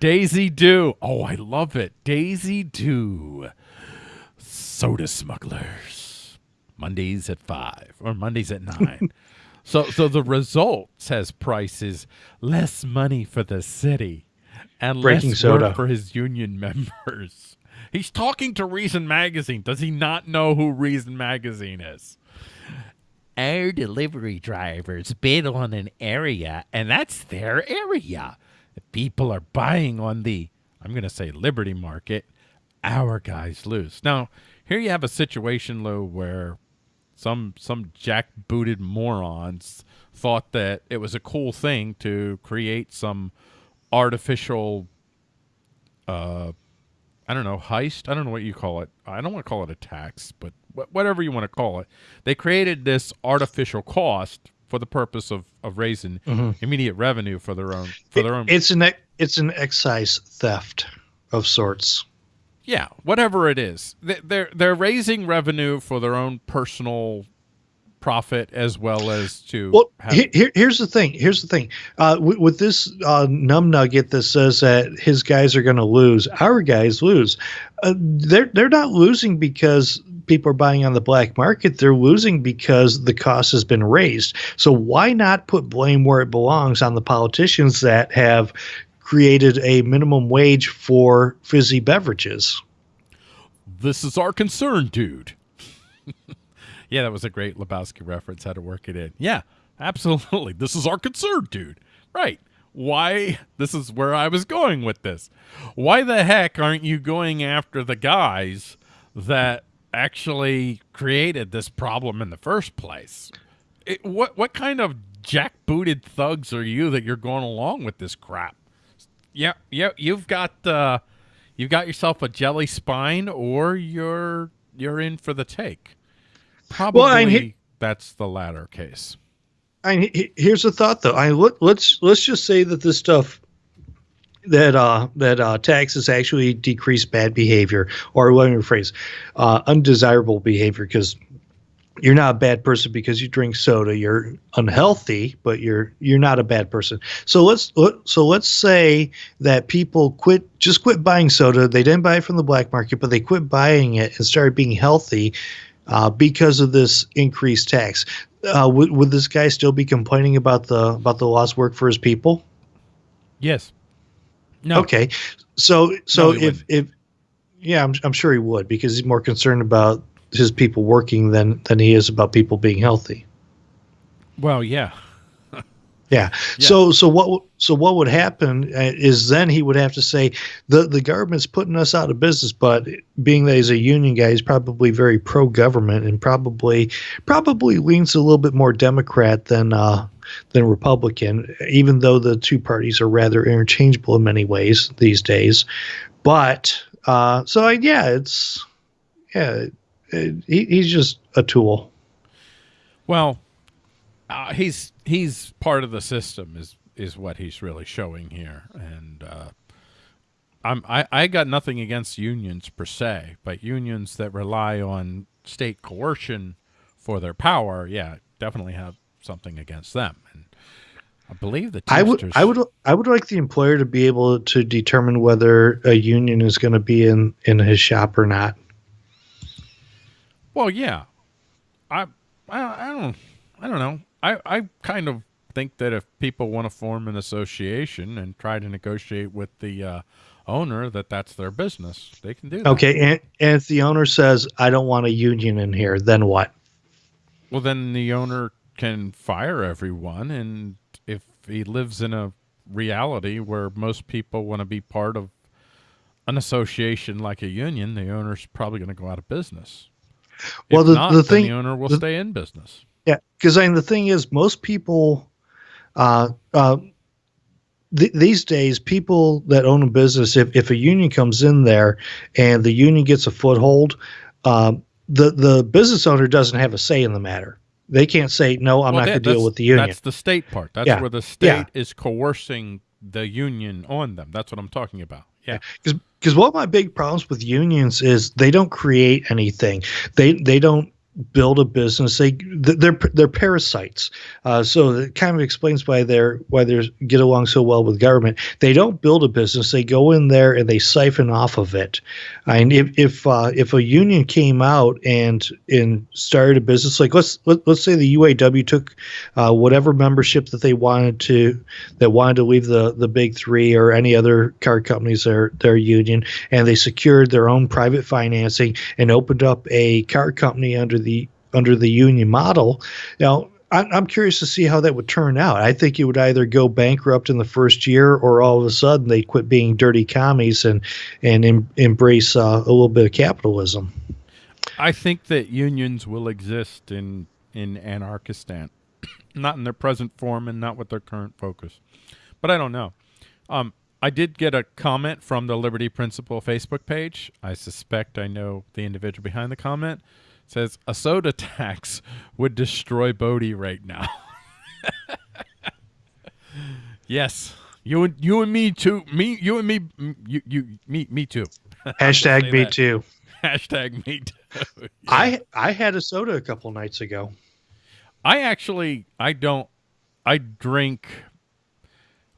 Daisy Dew. Oh, I love it. Daisy Dew. Soda smugglers. Mondays at five or Mondays at nine. <laughs> so, so the result, says Price, is less money for the city and Breaking less soda. work for his union <laughs> members. He's talking to Reason Magazine. Does he not know who Reason Magazine is? Our delivery drivers bid on an area, and that's their area. People are buying on the, I'm going to say, Liberty Market. Our guys lose. Now, here you have a situation, Lou, where some some jackbooted morons thought that it was a cool thing to create some artificial uh, I don't know, heist. I don't know what you call it. I don't want to call it a tax, but wh- whatever you want to call it. They created this artificial cost for the purpose of, of raising mm-hmm. immediate revenue for their own for their own. It's an it's an excise theft of sorts. Yeah, whatever it is, they're they're raising revenue for their own personal profit as well as to well here, here's the thing here's the thing. Uh, with, with, this uh, numb nugget that says that his guys are going to lose our guys lose. Uh, they're they're not losing because people are buying on the black market. They're losing because the cost has been raised. So why not put blame where it belongs on the politicians that have created a minimum wage for fizzy beverages this is our concern dude <laughs> Yeah, that was a great Lebowski reference. How to work it in. Yeah, absolutely. This is our concern, dude. Right. Why? This is where I was going with this. Why the heck aren't you going after the guys that actually created this problem in the first place? It, what what kind of jackbooted thugs are you that you're going along with this crap? Yeah, yeah, you've got uh, you've got yourself a jelly spine, or you're you're in for the take. Probably well, I, that's the latter case. I here's a thought though. I let, let's let's just say that this stuff that uh, that uh, taxes actually decrease bad behavior, or let me rephrase, uh, undesirable behavior, because you're not a bad person because you drink soda. You're unhealthy, but you're you're not a bad person. So let's so let's say that people quit just quit buying soda. They didn't buy it from the black market, but they quit buying it and started being healthy uh, because of this increased tax. Uh, would, would this guy still be complaining about the about the lost work for his people? Yes. No. Okay. So so No, if wouldn't. if yeah, I'm I'm sure he would because he's more concerned about his people working than than he is about people being healthy. Well, <laughs> yeah. Yeah. So so what so what would happen uh, is then he would have to say the the government's putting us out of business, but being that he's a union guy, he's probably very pro government and probably probably leans a little bit more Democrat than uh, than Republican, even though the two parties are rather interchangeable in many ways these days. But uh, so I, yeah, it's yeah, he, he's just a tool. Well, uh, he's he's part of the system is is what he's really showing here, and uh, I'm I, I got nothing against unions per se, but unions that rely on state coercion for their power, yeah, definitely have something against them. And I believe the I would, I would, I would like the employer to be able to determine whether a union is going to be in in his shop or not. Well, yeah, I, I, I don't, I don't know. I, I kind of think that if people want to form an association and try to negotiate with the uh, owner, that that's their business. They can do that. Okay, and, and if the owner says I don't want a union in here, then what? Well, then the owner can fire everyone, and if he lives in a reality where most people want to be part of an association like a union, the owner's probably going to go out of business. Well, the- not, the thing- the owner will the- stay in business. Yeah, because I mean the thing is, most people, uh, uh, th- these days, people that own a business, if if a union comes in there and the union gets a foothold, um, the the business owner doesn't have a say in the matter. They can't say no. I'm Well, not going to deal with the union. That's the state part. That's Yeah. where the state Yeah. is coercing the union on them. That's what I'm talking about. Yeah. because because one of my big problems with unions is they don't create anything. They they don't build a business. They they're they're parasites. Uh, so it kind of explains why they're why they get along so well with government. They don't build a business. They go in there and they siphon off of it. And if if uh, if a union came out and and started a business like let's let, let's say the UAW took uh, whatever membership that they wanted to that wanted to leave the the big three or any other car companies their their union and they secured their own private financing and opened up a car company under the under the union model now I'm, I'm curious to see how that would turn out. I think it would either go bankrupt in the first year, or all of a sudden they quit being dirty commies and and em, embrace uh, a little bit of capitalism. I think that unions will exist in in Anarchistan, <coughs> not in their present form and not with their current focus. But I don't know. Um, I did get a comment from the Liberty Principle Facebook page. I suspect I know the individual behind the comment. Says a soda tax would destroy Bodie right now. <laughs> yes, you and you and me too. Me, you and me, you, you, me, me too. <laughs> Hashtag me that. too. <laughs> Hashtag me too. Yeah. I I had a soda a couple nights ago. I actually I don't I drink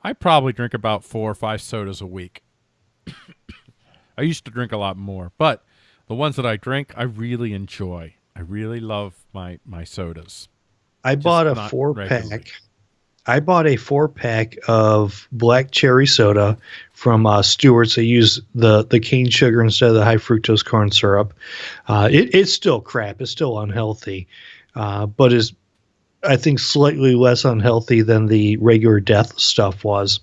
I probably drink about four or five sodas a week. <coughs> I used to drink a lot more, but the ones that I drink I really enjoy. I really love my my sodas. I bought a four regularly. pack. I bought a four pack of black cherry soda from uh, Stewart's. They use the the cane sugar instead of the high fructose corn syrup. Uh, it, it's still crap. It's still unhealthy, uh, but is I think slightly less unhealthy than the regular death stuff was.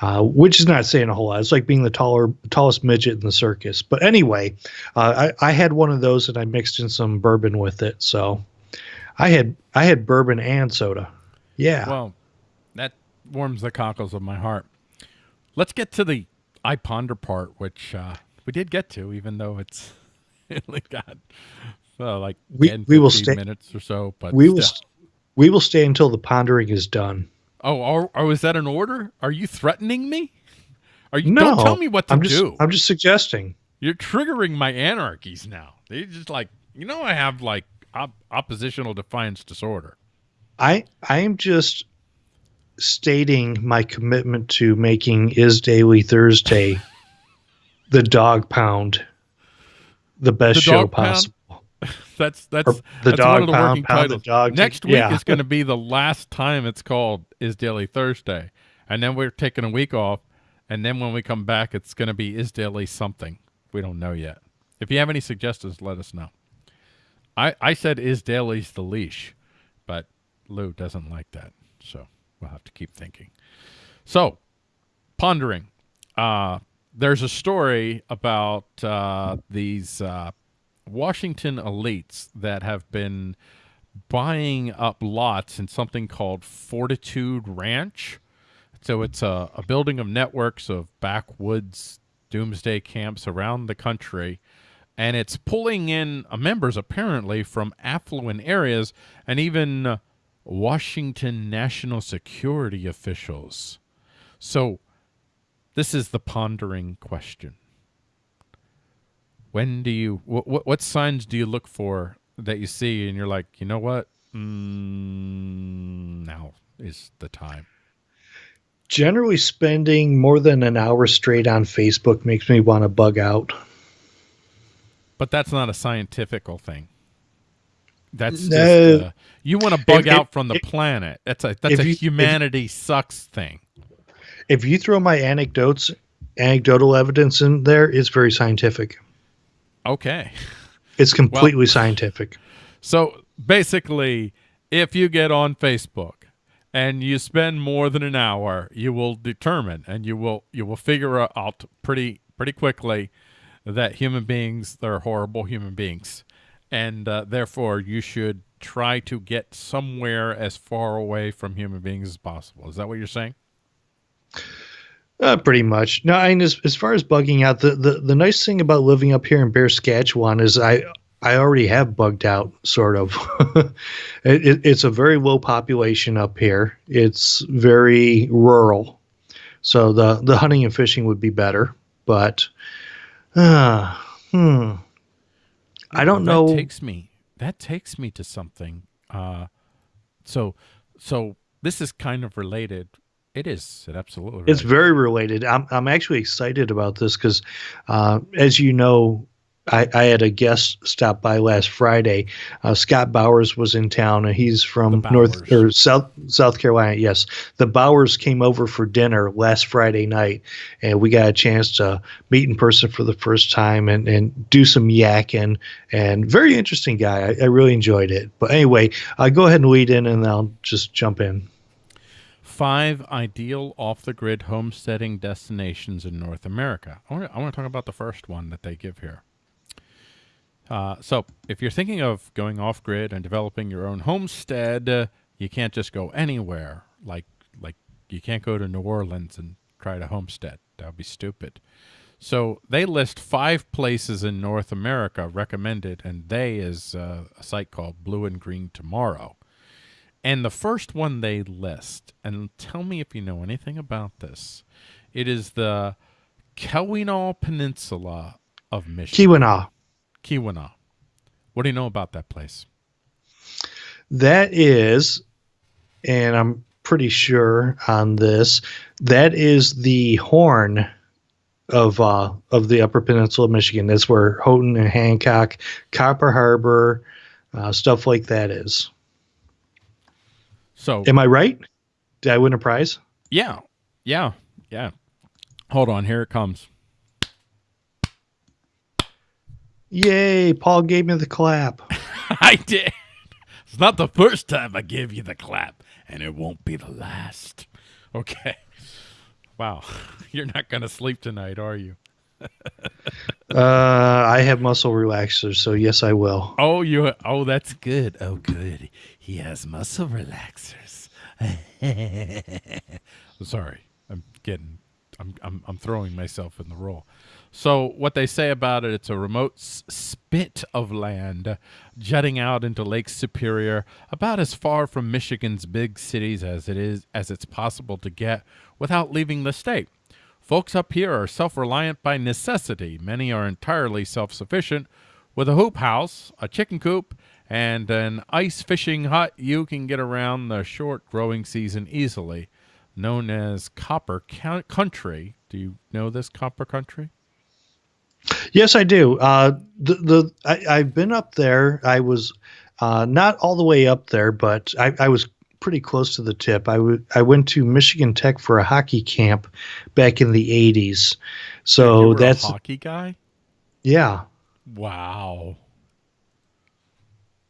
Uh, which is not saying a whole lot. It's like being the taller, tallest midget in the circus. But anyway, uh, I, I had one of those and I mixed in some bourbon with it. So I had I had bourbon and soda. Yeah. Well, that warms the cockles of my heart. Let's get to the I ponder part, which uh, we did get to, even though it's <laughs> only got uh, like We- 10, we will 15 stay- minutes or so. But we will still. st- we will stay until the pondering is done. Oh, are, oh, is that an order? Are you threatening me? Are you? No, don't tell me what to I'm just do. I'm just suggesting. You're triggering my anarchies now. They just like you know I have like op- oppositional defiance disorder. I I am just stating my commitment to making is daily Thursday <laughs> the dog pound the best The show possible. That's that's Or the that's dog one of the pound, working pound the titles. dog. Next week yeah. is going to be the last time it's called Is Daily Thursday, and then we're taking a week off, and then when we come back, it's going to be Is Daily something. We don't know yet. If you have any suggestions, let us know. I I said Is Daily's the leash, but Lou doesn't like that, so we'll have to keep thinking. So, pondering. Uh, there's a story about uh, these uh, Washington elites that have been buying up lots in something called Fortitude Ranch. So it's a, a building of networks of backwoods doomsday camps around the country. And it's pulling in uh, members apparently from affluent areas and even uh, Washington national security officials. So this is the pondering question. When do you what what, what signs do you look for that you see and you're like, you know what? Mm, now is the time. Generally, spending more than an hour straight on Facebook makes me want to bug out. But that's not a scientifical thing. That's just No. uh, you want to bug If- out if- from the if- planet. That's a that's a you- humanity sucks thing. If you throw my anecdotes, anecdotal evidence in there, it's very scientific. Okay. It's completely scientific. So basically, if you get on Facebook and you spend more than an hour, you will determine and you will you will figure out pretty pretty quickly that human beings they're horrible human beings, and uh, therefore you should try to get somewhere as far away from human beings as possible. Is that what you're saying? Uh, pretty much. No, and as, as far as bugging out, the, the, the nice thing about living up here in Bear Saskatchewan is I I already have bugged out, sort of. <laughs> it, it, it's a very low population up here. It's very rural, so the the hunting and fishing would be better. But, uh, hmm, I don't that know. takes me that takes me to something uh so so this is kind of related it is it absolutely It's related. very related. I'm I'm actually excited about this because, uh, as you know, I, I had a guest stop by last Friday. Uh, Scott Bowers was in town, and he's from North or South South Carolina. Yes, the Bowers came over for dinner last Friday night, and we got a chance to meet in person for the first time and and do some yakking. And very interesting guy. I, I really enjoyed it. But anyway, uh, go ahead and lead in, and I'll just jump in. Five ideal off-the-grid homesteading destinations in north america. I want to talk about the first one that they give here. Uh, so if you're thinking of going off-grid and developing your own homestead uh, you can't just go anywhere. Like like you can't go to new orleans and try to homestead. That would be stupid. So they list five places in North America recommended, and they is uh, a site called Blue and Green Tomorrow. And the first one they list, and tell me if you know anything about this, it is the Keweenaw Peninsula of Michigan. Keweenaw. Keweenaw. What do you know about that place? That is, and I'm pretty sure on this, that is the horn of uh, of the Upper Peninsula of Michigan. That's where Houghton and Hancock, Copper Harbor, uh, stuff like that is. So Am I right? Did I win a prize? Yeah. Yeah. Yeah. Hold on. Here it comes. Yay! Paul gave me the clap. <laughs> I did. It's not the first time I give you the clap, and it won't be the last. Okay. Wow. <laughs> You're not going to sleep tonight, are you? <laughs> Uh, I have muscle relaxers, so yes, I will. Oh, you. Oh, that's good. Oh, good. He has muscle relaxers. <laughs> Sorry, I'm getting. I'm, I'm I'm throwing myself in the role. So what they say about it, it's a remote spit of land jutting out into Lake Superior, about as far from Michigan's big cities as it is as it's possible to get without leaving the state. Folks up here are self-reliant by necessity. Many are entirely self-sufficient with a hoop house, a chicken coop, and an ice fishing hut, you can get around the short growing season easily, known as Copper Country. Do you know this Copper Country? Yes, I do. Uh, the the I, have been up there. I was uh, not all the way up there, but I, I was pretty close to the tip. I, w- I went to Michigan Tech for a hockey camp back in the '80s. So that's hockey guy. Yeah. Wow.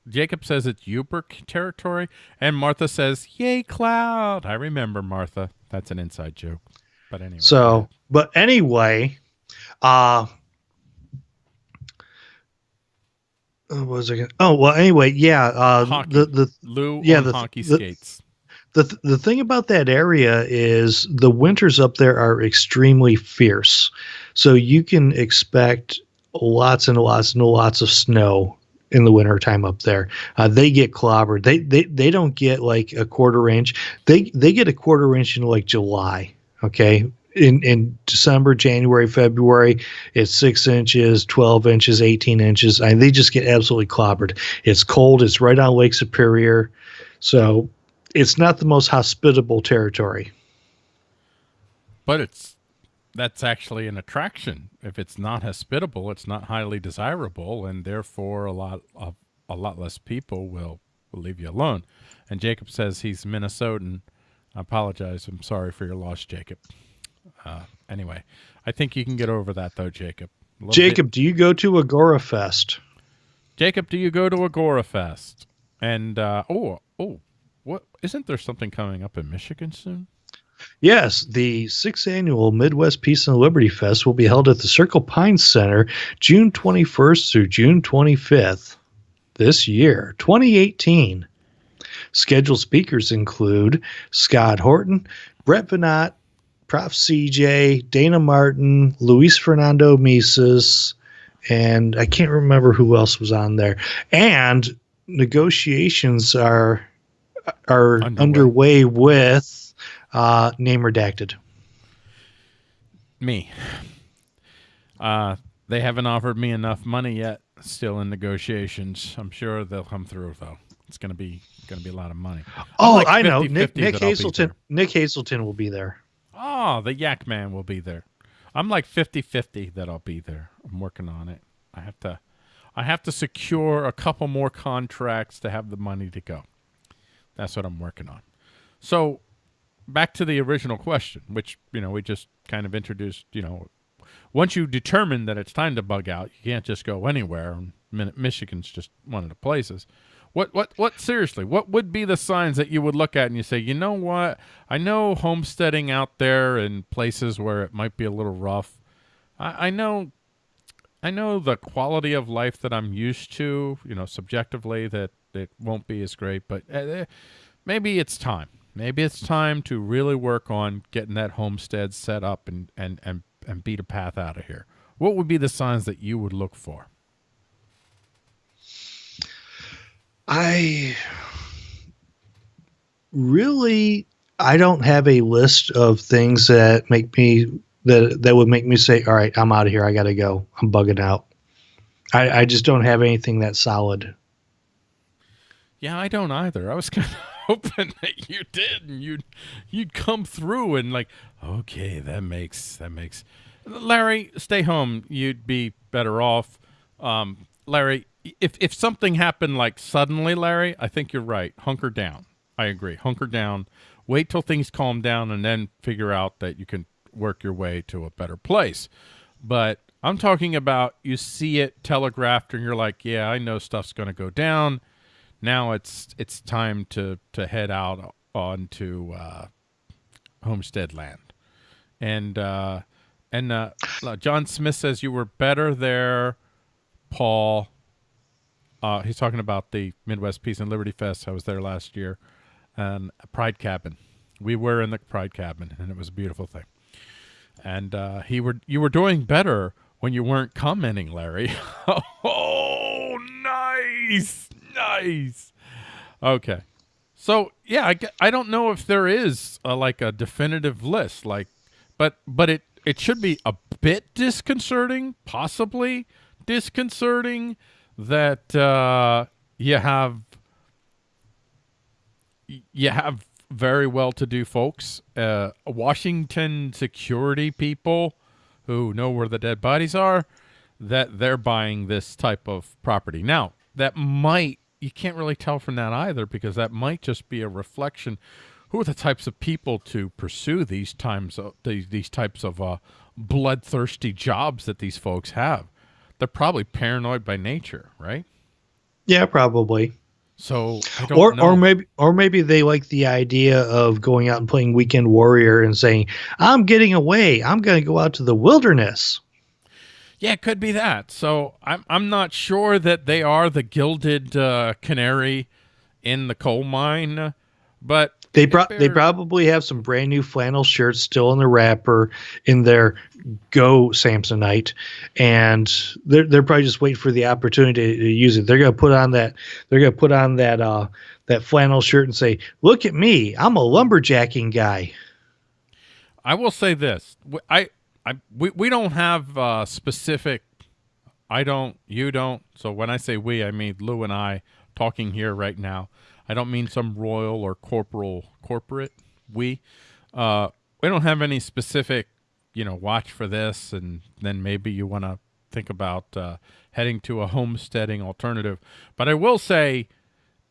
Jacob says it's Yooper territory, and Martha says, "Yay, cloud!" I remember Martha. That's an inside joke. But anyway. So, but anyway, uh, what was I going Oh well, anyway, yeah. Uh, hockey. the the Lou yeah the hockey the, skates. The th- the thing about that area is the winters up there are extremely fierce, so you can expect lots and lots and lots of snow in the wintertime up there. Uh, they get clobbered. They, they they don't get like a quarter inch. They they get a quarter inch in like July. Okay. In in December, January, February, it's six inches, twelve inches, eighteen inches. I mean, they just get absolutely clobbered. It's cold. It's right on Lake Superior, so it's not the most hospitable territory. But it's that's actually an attraction. If it's not hospitable, it's not highly desirable, and therefore a lot of a lot less people will will leave you alone. And Jacob says he's Minnesotan. I apologize. I'm sorry for your loss, Jacob. Uh, anyway, I think you can get over that though, Jacob. Jacob, bit. do you go to Agora Fest? Jacob, do you go to Agora Fest? And uh, oh, oh, what isn't there something coming up in Michigan soon? Yes, the sixth annual Midwest Peace and Liberty Fest will be held at the Circle Pines Center June 21st through June 25th this year, 2018. Scheduled speakers include Scott Horton, Brett Veinotte, Prof. CJ, Dana Martin, Luis Fernando Mises, and I can't remember who else was on there. And negotiations are are underway, underway with uh, name redacted. Me. Uh, they haven't offered me enough money yet. Still in negotiations. I'm sure they'll come through though. It's gonna be gonna be a lot of money. Oh, like I know. Nick, Nick Hazelton. Nick Hazelton will be there. Oh, the Yak Man will be there. I'm like 50-50 that I'll be there. I'm working on it. I have to I have to secure a couple more contracts to have the money to go. That's what I'm working on. So back to the original question, which you know we just kind of introduced. You know, once you determine that it's time to bug out, you can't just go anywhere. Michigan's just one of the places. What what what seriously? What would be the signs that you would look at and you say, you know what? I know homesteading out there in places where it might be a little rough. I, I know. I know the quality of life that I'm used to, you know, subjectively that it won't be as great, but uh, maybe it's time maybe it's time to really work on getting that homestead set up and, and, and, and beat a path out of here. What would be the signs that you would look for? I really I don't have a list of things that make me that that would make me say, "All right, I'm out of here. I got to go. I'm bugging out." I, I just don't have anything that solid. Yeah, I don't either. I was <laughs> kind of hoping that you did and you'd you'd come through and like, okay, that makes that makes Larry, stay home. You'd be better off. Um, Larry, if if something happened like suddenly, Larry, I think you're right. Hunker down. I agree. Hunker down. Wait till things calm down and then figure out that you can work your way to a better place. But I'm talking about you see it telegraphed and you're like, yeah, I know stuff's going to go down now it's it's time to to head out onto uh, homestead land, and uh, and uh, John Smith says you were better there, Paul. Uh, he's talking about the Midwest Peace and Liberty Fest. I was there last year, and Pride Cabin. We were in the Pride Cabin, and it was a beautiful thing. And uh, he were you were doing better when you weren't commenting, Larry. <laughs> oh, nice nice. Okay. So yeah, I, I don't know if there is a, like a definitive list, like, but but it it should be a bit disconcerting, possibly disconcerting that uh, you have you have very well-to-do folks, uh, Washington security people who know where the dead bodies are, that they're buying this type of property. Now, that might you can't really tell from that either because that might just be a reflection who are the types of people to pursue these times of these, these types of uh, bloodthirsty jobs that these folks have. They're probably paranoid by nature, right? Yeah, probably. So or know. or maybe or maybe they like the idea of going out and playing weekend warrior and saying, "I'm getting away. I'm going to go out to the wilderness." Yeah, it could be that. So I'm I'm not sure that they are the gilded uh, canary in the coal mine, but they pro- they probably have some brand new flannel shirts still in the wrapper in their Go Samsonite, and they're they're probably just waiting for the opportunity to, to use it. They're gonna put on that they're gonna put on that uh that flannel shirt and say, "Look at me, I'm a lumberjacking guy." I will say this: I, I we we don't have uh, specific. I don't. You don't. So when I say we, I mean Lou and I talking here right now. I don't mean some royal or corporal corporate we. Uh, we don't have any specific, you know, watch for this, and then maybe you want to think about uh, heading to a homesteading alternative. But I will say,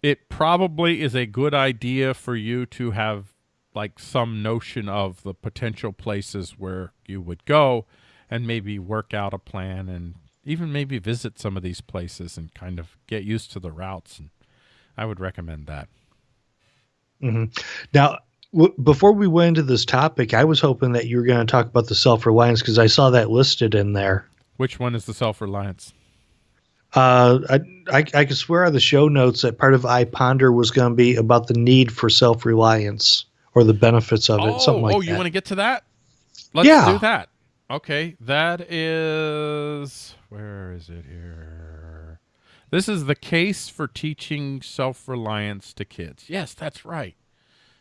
it probably is a good idea for you to have like some notion of the potential places where you would go, and maybe work out a plan and even maybe visit some of these places and kind of get used to the routes and I would recommend that. Mm-hmm. Now, w- before we went into this topic, I was hoping that you were going to talk about the self reliance because I saw that listed in there. Which one is the self reliance? Uh, I, I I could swear on the show notes that part of I Ponder was going to be about the need for self reliance or the benefits of it, oh, something like oh, that. you want to get to that? Let's yeah. do that. Okay, that is where is it here? This is the case for teaching self-reliance to kids. Yes, that's right.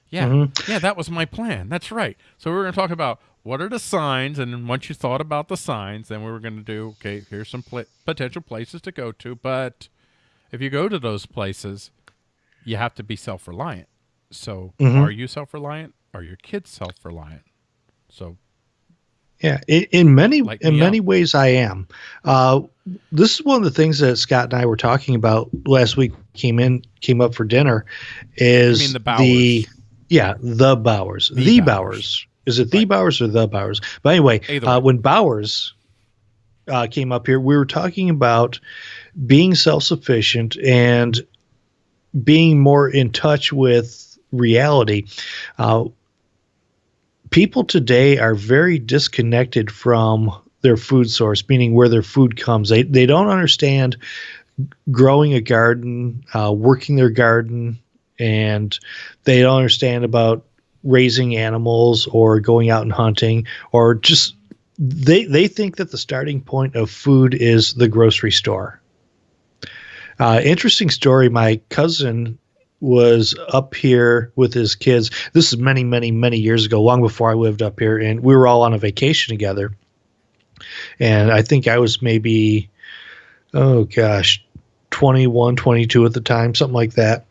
Yeah, mm-hmm. yeah, that was my plan. That's right. So we are going to talk about what are the signs, and once you thought about the signs, then we were going to do okay. Here's some pl- potential places to go to, but if you go to those places, you have to be self-reliant. So, mm-hmm. are you self-reliant? Are your kids self-reliant? So yeah, in, in many like in many ways, I am. Uh, this is one of the things that Scott and I were talking about last week. Came in, came up for dinner. Is the, the, yeah the Bowers the, the Bowers. Bowers. Is it the right. Bowers or the Bowers? But anyway, uh, when Bowers uh, came up here, we were talking about being self sufficient and being more in touch with reality. Uh, people today are very disconnected from their food source, meaning where their food comes. They they don't understand growing a garden, uh, working their garden, and they don't understand about raising animals or going out and hunting or just they they think that the starting point of food is the grocery store. Uh, interesting story. My cousin was up here with his kids. This is many, many, many years ago, long before I lived up here, and we were all on a vacation together. And I think I was maybe, oh gosh, 21, 22 at the time, something like that.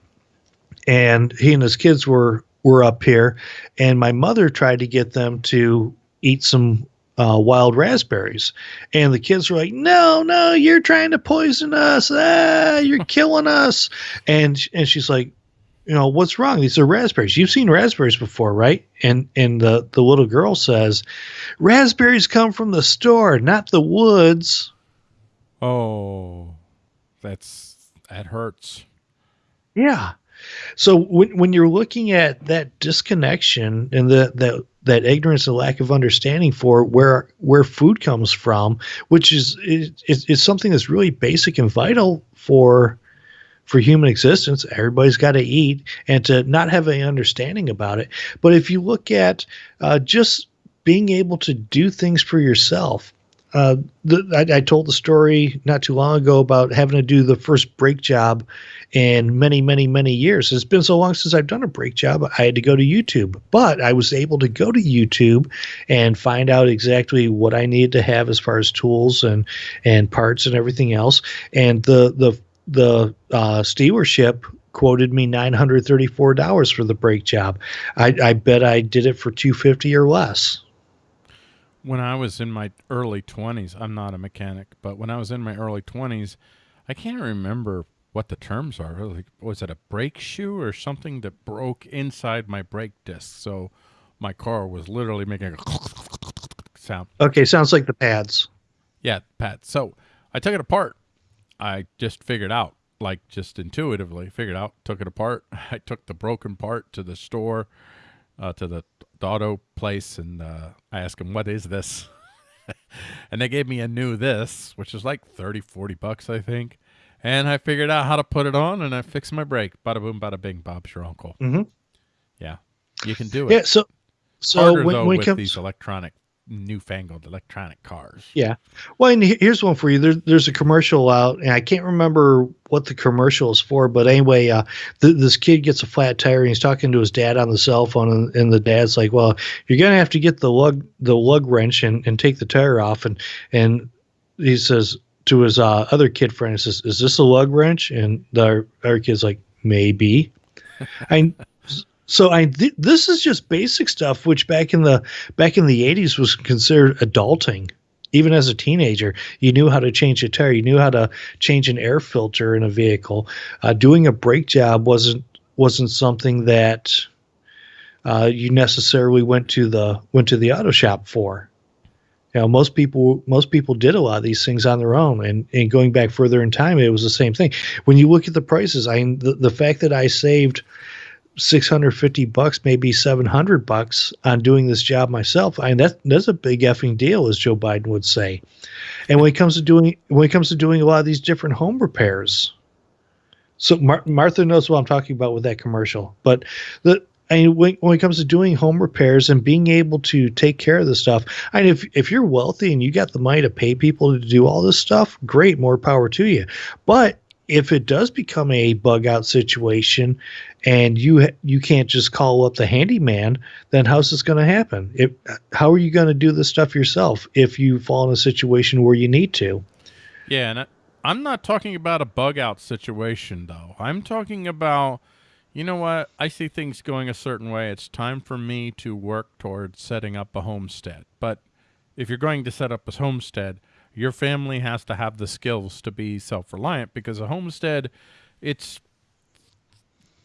And he and his kids were were up here, and my mother tried to get them to eat some uh, wild raspberries. And the kids were like, no, no, you're trying to poison us. Ah, you're <laughs> killing us. And, and she's like, you know, what's wrong? These are raspberries. You've seen raspberries before, right? And and the the little girl says, raspberries come from the store, not the woods. Oh, that's that hurts. Yeah. So when when you're looking at that disconnection and the that that ignorance and lack of understanding for where where food comes from, which is is, is something that's really basic and vital for for human existence. Everybody's got to eat, and to not have any understanding about it. But if you look at uh, just being able to do things for yourself, uh, the, I, I, told the story not too long ago about having to do the first brake job in many, many, many years. It's been so long since I've done a brake job, I had to go to YouTube. But I was able to go to YouTube and find out exactly what I needed to have as far as tools and and parts and everything else. And the the the uh, stewarship quoted me nine hundred thirty four dollars for the brake job. I, I bet I did it for two fifty or less. When I was in my early twenties, I'm not a mechanic, but when I was in my early twenties, I can't remember what the terms are. Like, was it a brake shoe or something that broke inside my brake disc? So my car was literally making a <laughs> sound. Okay, sounds like the pads. Yeah, pads. So I took it apart. I just figured out, like just intuitively figured out, took it apart. <laughs> I took the broken part to the store, uh, to the, the auto place, and uh, I asked them, what is this? <laughs> and they gave me a new this, which is like 30, 40 bucks, I think. And I figured out how to put it on, and I fixed my brake. Bada boom, bada bing. Bob's your uncle. Mm-hmm. Yeah, you can do it. Yeah. So, so Harder, when, though, when it with comes, these electronic, newfangled electronic cars. Yeah. Well, and here's one for you. There, there's a commercial out, and I can't remember what the commercial is for, but anyway, uh, th- this kid gets a flat tire, and he's talking to his dad on the cell phone, and, and the dad's like, "Well, you're gonna have to get the lug the lug wrench and, and take the tire off," and and he says to his uh, other kid friend, he says, "Is this a lug wrench?" And the other kid's like, "Maybe." <laughs> I so I th- this is just basic stuff, which back in the back in the '80s was considered adulting. Even as a teenager, you knew how to change a tire, you knew how to change an air filter in a vehicle. Uh, doing a brake job wasn't wasn't something that uh, you necessarily went to the went to the auto shop for. You know, most people most people did a lot of these things on their own, and, and going back further in time, it was the same thing. When you look at the prices, I the, the fact that I saved 650 bucks, maybe 700 bucks on doing this job myself. I mean, that, that's a big effing deal, as Joe Biden would say. And when it comes to doing, when it comes to doing a lot of these different home repairs, so Mar- Martha knows what I'm talking about with that commercial, but the, I mean, when, when it comes to doing home repairs and being able to take care of the stuff, I mean, if, if you're wealthy and you got the money to pay people to do all this stuff, great, more power to you. But if it does become a bug out situation and you you can't just call up the handyman, then how's this going to happen? If, how are you going to do this stuff yourself if you fall in a situation where you need to? Yeah, and I, I'm not talking about a bug out situation though. I'm talking about you know what? I see things going a certain way. It's time for me to work towards setting up a homestead. But if you're going to set up a homestead, your family has to have the skills to be self-reliant because a homestead it's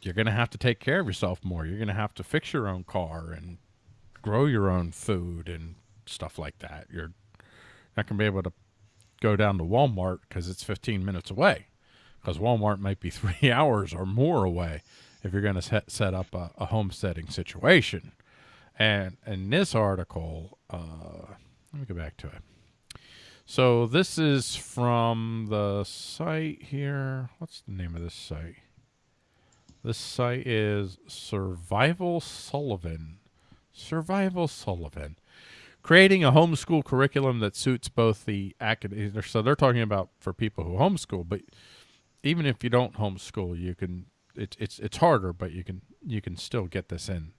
you're going to have to take care of yourself more. You're going to have to fix your own car and grow your own food and stuff like that. You're not going to be able to go down to Walmart because it's 15 minutes away. Because Walmart might be <laughs> three hours or more away if you're going to set, set up a, a homesteading situation. And in this article, uh, let me go back to it. So this is from the site here. What's the name of this site? This site is Survival Sullivan. Survival Sullivan. Creating a homeschool curriculum that suits both the academic. So they're talking about for people who homeschool, but even if you don't homeschool, you can. It's it's it's harder, but you can you can still get this in.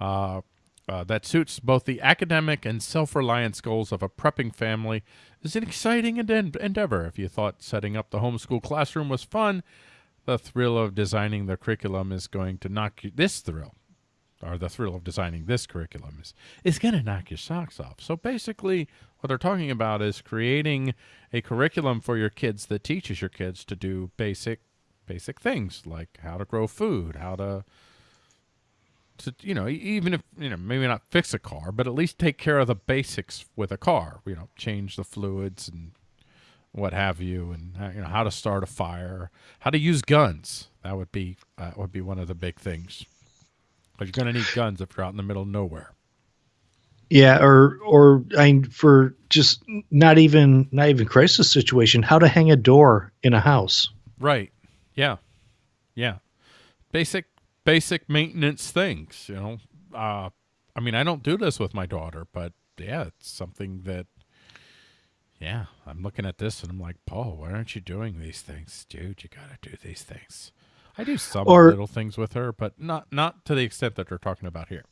Uh, uh, that suits both the academic and self-reliance goals of a prepping family is an exciting ende- endeavor. If you thought setting up the homeschool classroom was fun, the thrill of designing the curriculum is going to knock you. This thrill, or the thrill of designing this curriculum, is is going to knock your socks off. So basically, what they're talking about is creating a curriculum for your kids that teaches your kids to do basic basic things like how to grow food, how to to you know even if you know maybe not fix a car but at least take care of the basics with a car. You know change the fluids and what have you and uh, you know how to start a fire how to use guns. That would be uh, would be one of the big things. Because you're going to need guns if you're out in the middle of nowhere. Yeah, or or I mean, for just not even not even crisis situation, how to hang a door in a house. right. Yeah. Yeah. Basic basic maintenance things you know. Uh i mean i don't do this with my daughter but yeah it's something that yeah i'm looking at this and i'm like paul why aren't you doing these things? Dude you gotta do these things. I do some Or- little things with her but not not to the extent that they're talking about here.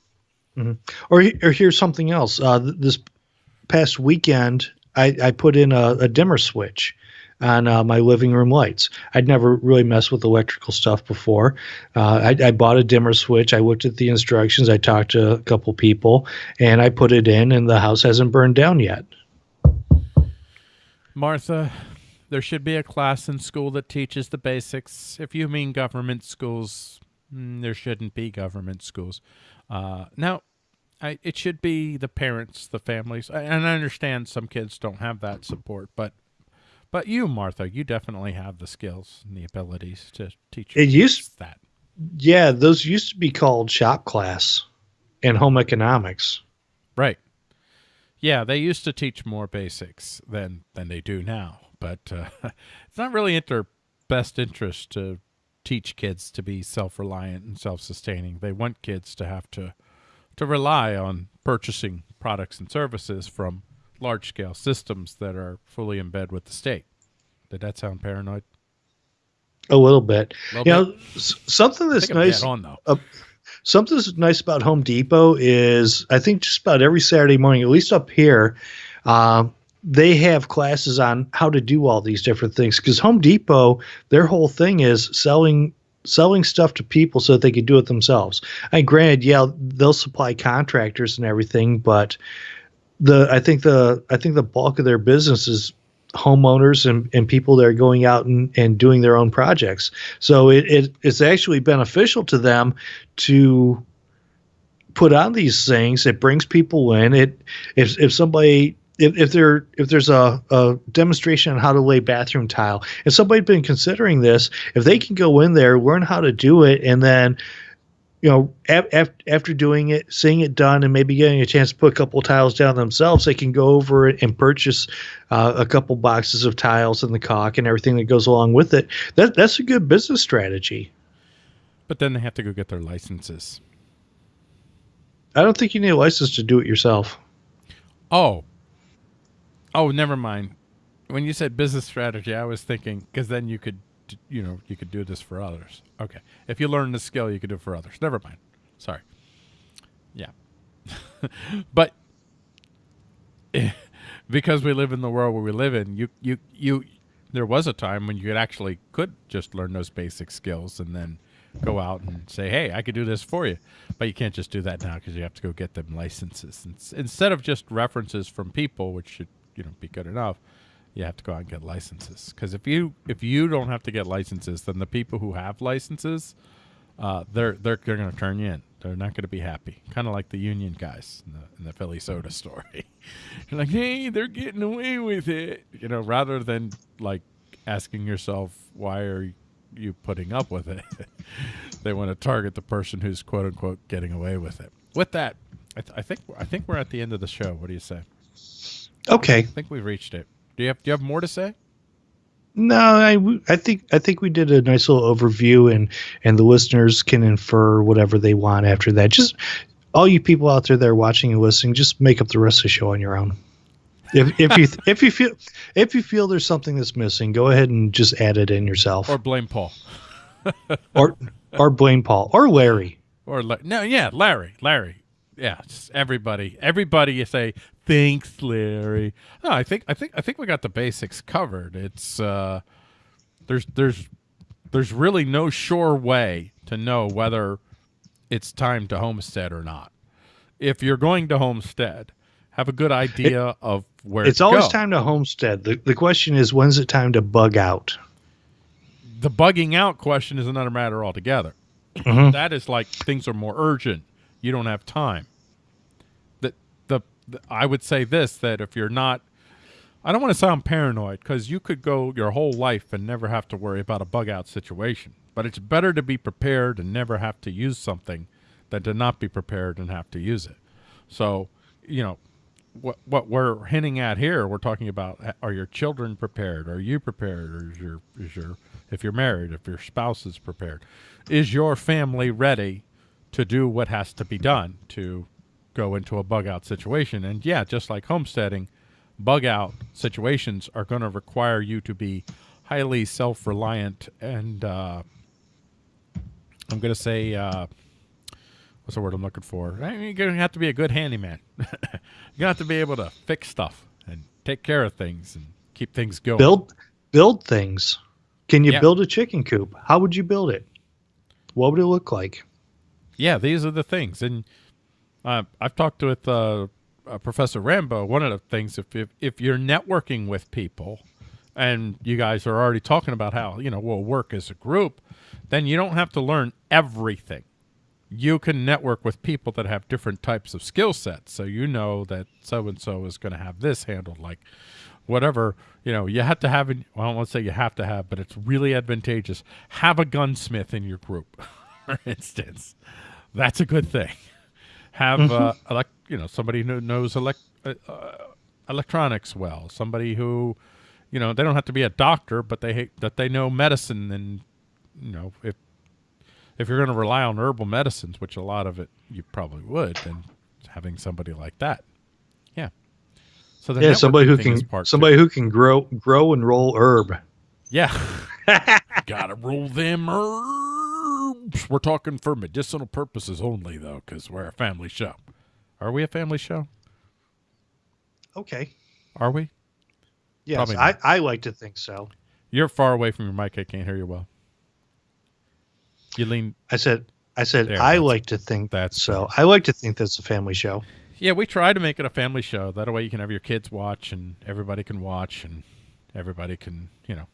Or or here's something else. Uh, th- this past weekend, I, I put in a, a dimmer switch. On uh, my living room lights. I'd never really messed with electrical stuff before. Uh, I, I, bought a dimmer switch. I looked at the instructions. I talked to a couple people, and I put it in, and the house hasn't burned down yet. Martha, there should be a class in school that teaches the basics. If you mean government schools, mm, there shouldn't be government schools. Uh, now, I, it should be the parents, the families, and I understand some kids don't have that support, but but you, Martha, you definitely have the skills and the abilities to teach. It used that. Yeah, those used to be called shop class and home economics. Right. Yeah, they used to teach more basics than than they do now, but uh, <laughs> it's not really in their best interest to teach kids to be self-reliant and self-sustaining. They want kids to have to to rely on purchasing products and services from large scale systems that are fully in bed with the state. Did that sound paranoid? A little bit. A little you bit? know, something that's nice. On, though. Uh, something that's nice about Home Depot is I think just about every Saturday morning, at least up here, uh, they have classes on how to do all these different things. Because Home Depot, their whole thing is selling selling stuff to people so that they can do it themselves. And granted, yeah, they'll supply contractors and everything, but the I think the I think the bulk of their business is homeowners and, and people that are going out and, and doing their own projects. So it, it it's actually beneficial to them to put on these things. It brings people in. It if if somebody if, if there if there's a, a demonstration on how to lay bathroom tile, if somebody's been considering this, if they can go in there, learn how to do it, and then you know, af- after doing it, seeing it done, and maybe getting a chance to put a couple tiles down themselves, they can go over it and purchase uh, a couple boxes of tiles and the caulk and everything that goes along with it. That that's a good business strategy. But then they have to go get their licenses. I don't think you need a license to do it yourself. Oh, Oh, never mind. When you said business strategy, I was thinking because then you could, you know, you could do this for others. Okay, if you learn the skill, you could do it for others. Never mind. Sorry. Yeah, <laughs> but <laughs> because we live in the world where we live in, you you you there was a time when you actually could just learn those basic skills and then go out and say, "Hey, I could do this for you," but you can't just do that now because you have to go get them licenses. Instead of just references from people, which should you know be good enough you have to go out and get licenses. Because if you if you don't have to get licenses then the people who have licenses uh, they're they're, they're going to turn you in. They're not going to be happy. Kind of like the union guys in the, in the philly soda story. <laughs> You're like hey they're getting away with it. You know rather than like asking yourself why are you putting up with it? <laughs> They want to target the person who's quote unquote getting away with it. With that I, th- I think i think we're at the end of the show. What do you say? Okay. I think we've reached it. Do you have Do you have more to say? No, I, I think I think we did a nice little overview, and and the listeners can infer whatever they want after that. Just all you people out there that are watching and listening, just make up the rest of the show on your own. If if you <laughs> if you feel if you feel there's something that's missing, go ahead and just add it in yourself, or blame Paul, or or blame Paul or Larry, or no, yeah, Larry, Larry, yeah, everybody, everybody. You say Thanks, Larry. No, I think I think I think we got the basics covered. It's uh, there's there's there's really no sure way to know whether it's time to homestead or not. If you're going to homestead, have a good idea it, of where it's always go. time to homestead. The the question is when's it time to bug out? The bugging out question is another matter altogether. Mm-hmm. That is like things are more urgent. You don't have time. That the, the I would say this that if you're not I don't want to sound paranoid because you could go your whole life and never have to worry about a bug out situation. But it's better to be prepared and never have to use something than to not be prepared and have to use it. So, you know, what what we're hinting at here, we're talking about are your children prepared? Are you prepared? Or is your is your if you're married, if your spouse is prepared, is your family ready to do what has to be done to go into a bug out situation. And yeah, just like homesteading, bug out situations are going to require you to be highly self reliant and uh, I'm going to say, uh, what's the word I'm looking for? I mean, you're going to have to be a good handyman. <laughs> you're going to have to be able to fix stuff and take care of things and keep things going. Build build things. Can you Yeah. build a chicken coop? How would you build it? What would it look like? Yeah, these are the things, and uh, I've talked with uh, uh, Professor Rambo. One of the things, if, if if you're networking with people, and you guys are already talking about how you know we'll work as a group, then you don't have to learn everything. You can network with people that have different types of skill sets, so you know that so and so is going to have this handled, like whatever you know. You have to have. Well, I don't want to say you have to have, but it's really advantageous. Have a gunsmith in your group, <laughs> for <laughs> instance. That's a good thing. Have uh, elect, you know somebody who knows elect, uh, uh, electronics well. Somebody who, you know, they don't have to be a doctor, but they that they know medicine and you know if if you're going to rely on herbal medicines, which a lot of it you probably would, then having somebody like that, yeah. So Yeah, somebody who can somebody who can grow grow and roll herb. Yeah. <laughs> Gotta roll them herbs. We're talking for medicinal purposes only, though, because we're a family show. Are we a family show? Okay. Are we? Yes, I. I like to think so. You're far away from your mic. I can't hear you well. You lean. I said I said There, I like to think that's so. I like to think that's a family show. Yeah, we try to make it a family show. That way you can have your kids watch and everybody can watch and everybody can, you know,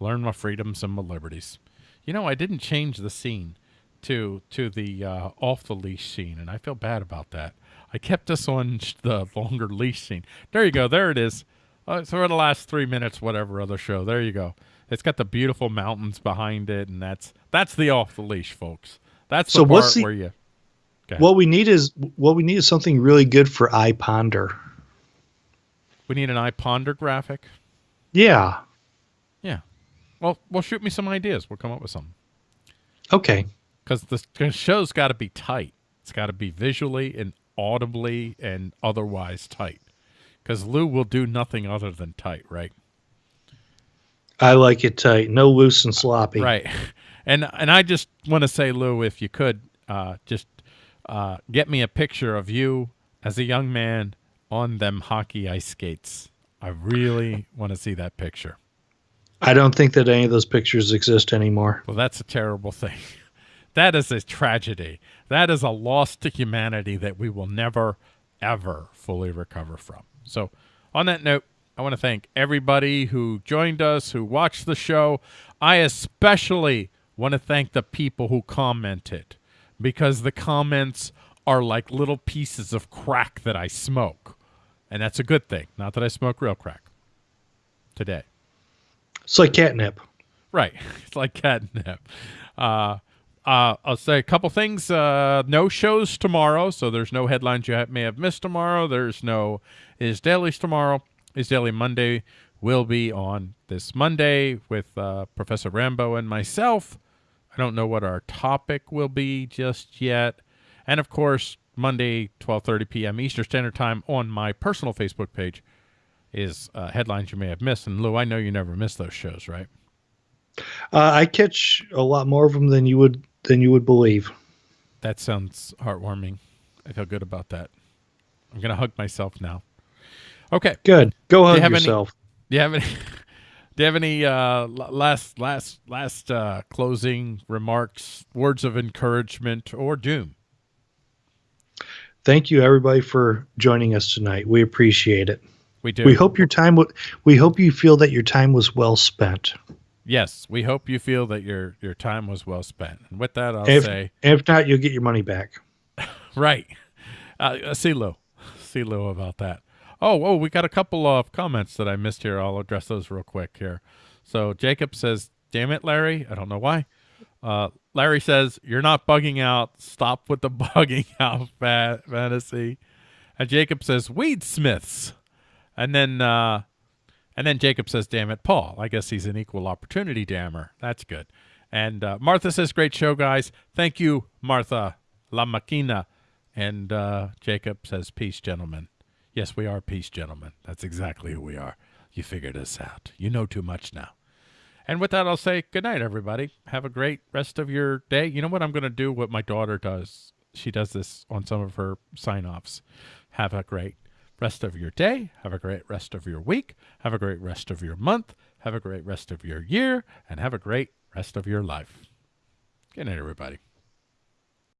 learn my freedoms and my liberties. You know, I didn't change the scene to to the uh, off the leash scene, and I feel bad about that. I kept us on the longer leash scene. There you go. There it is. Uh, so for the last three minutes, whatever other show. There you go. It's got the beautiful mountains behind it, and that's that's the off the leash, folks. That's the So part what's the- where you. Okay. What we need is what we need is something really good for I ponder. We need an I ponder graphic. Yeah. Well, well, shoot me some ideas. We'll come up with some. Okay. Because the show's got to be tight. It's got to be visually and audibly and otherwise tight. Because Lou will do nothing other than tight, right? I like it tight. No loose and sloppy. Right. <laughs> And and I just want to say, Lou, if you could, uh, just uh, get me a picture of you as a young man on them hockey ice skates. I really want to see that picture. I don't think that any of those pictures exist anymore. Well, that's a terrible thing. <laughs> That is a tragedy. That is a loss to humanity that we will never, ever fully recover from. So, on that note, I want to thank everybody who joined us, who watched the show. I especially want to thank the people who commented because the comments are like little pieces of crack that I smoke. And that's a good thing. Not that I smoke real crack today. It's like catnip. Right. <laughs> It's like catnip. Uh, uh, I'll say a couple things. Uh, no shows tomorrow, so there's no headlines you may have missed tomorrow. There's no is dailies tomorrow. Is daily Monday will be on this Monday with uh, Professor Rambo and myself. I don't know what our topic will be just yet, and of course Monday 12:30 p.m. Eastern Standard Time on my personal Facebook page is uh, headlines you may have missed. And Lou, I know you never miss those shows, right? Uh, I catch a lot more of them than you would than you would believe. That sounds heartwarming. I feel good about that. I'm gonna hug myself now. Okay. Good. Go hug have any- yourself. <laughs> Do you have any? <laughs> Do you have any uh, last last last uh, closing remarks, words of encouragement, or doom? Thank you everybody for joining us tonight. We appreciate it. We do. We hope your time w- we hope you feel that your time was well spent. Yes, we hope you feel that your your time was well spent. And with that, I'll If, say if not, you'll get your money back. <laughs> right. Uh, uh, see Lou, see Lou about that. Oh, oh, we got a couple of comments that I missed here. I'll address those real quick here. So Jacob says, "Damn it, Larry! I don't know why." Uh, Larry says, "You're not bugging out. Stop with the <laughs> bugging out fa- fantasy." And Jacob says, "Weedsmiths," and then uh, and then Jacob says, "Damn it, Paul." I guess he's an equal opportunity dammer. That's good. And uh, Martha says, "Great show, guys. Thank you, Martha La Machina." And uh, Jacob says, "Peace, gentlemen." Yes, we are peace, gentlemen. That's exactly who we are. You figured us out. You know too much now. And with that, I'll say good night, everybody. Have a great rest of your day. You know what I'm going to do? What my daughter does. She does this on some of her sign offs. Have a great rest of your day. Have a great rest of your week. Have a great rest of your month. Have a great rest of your year and have a great rest of your life. Good night, everybody.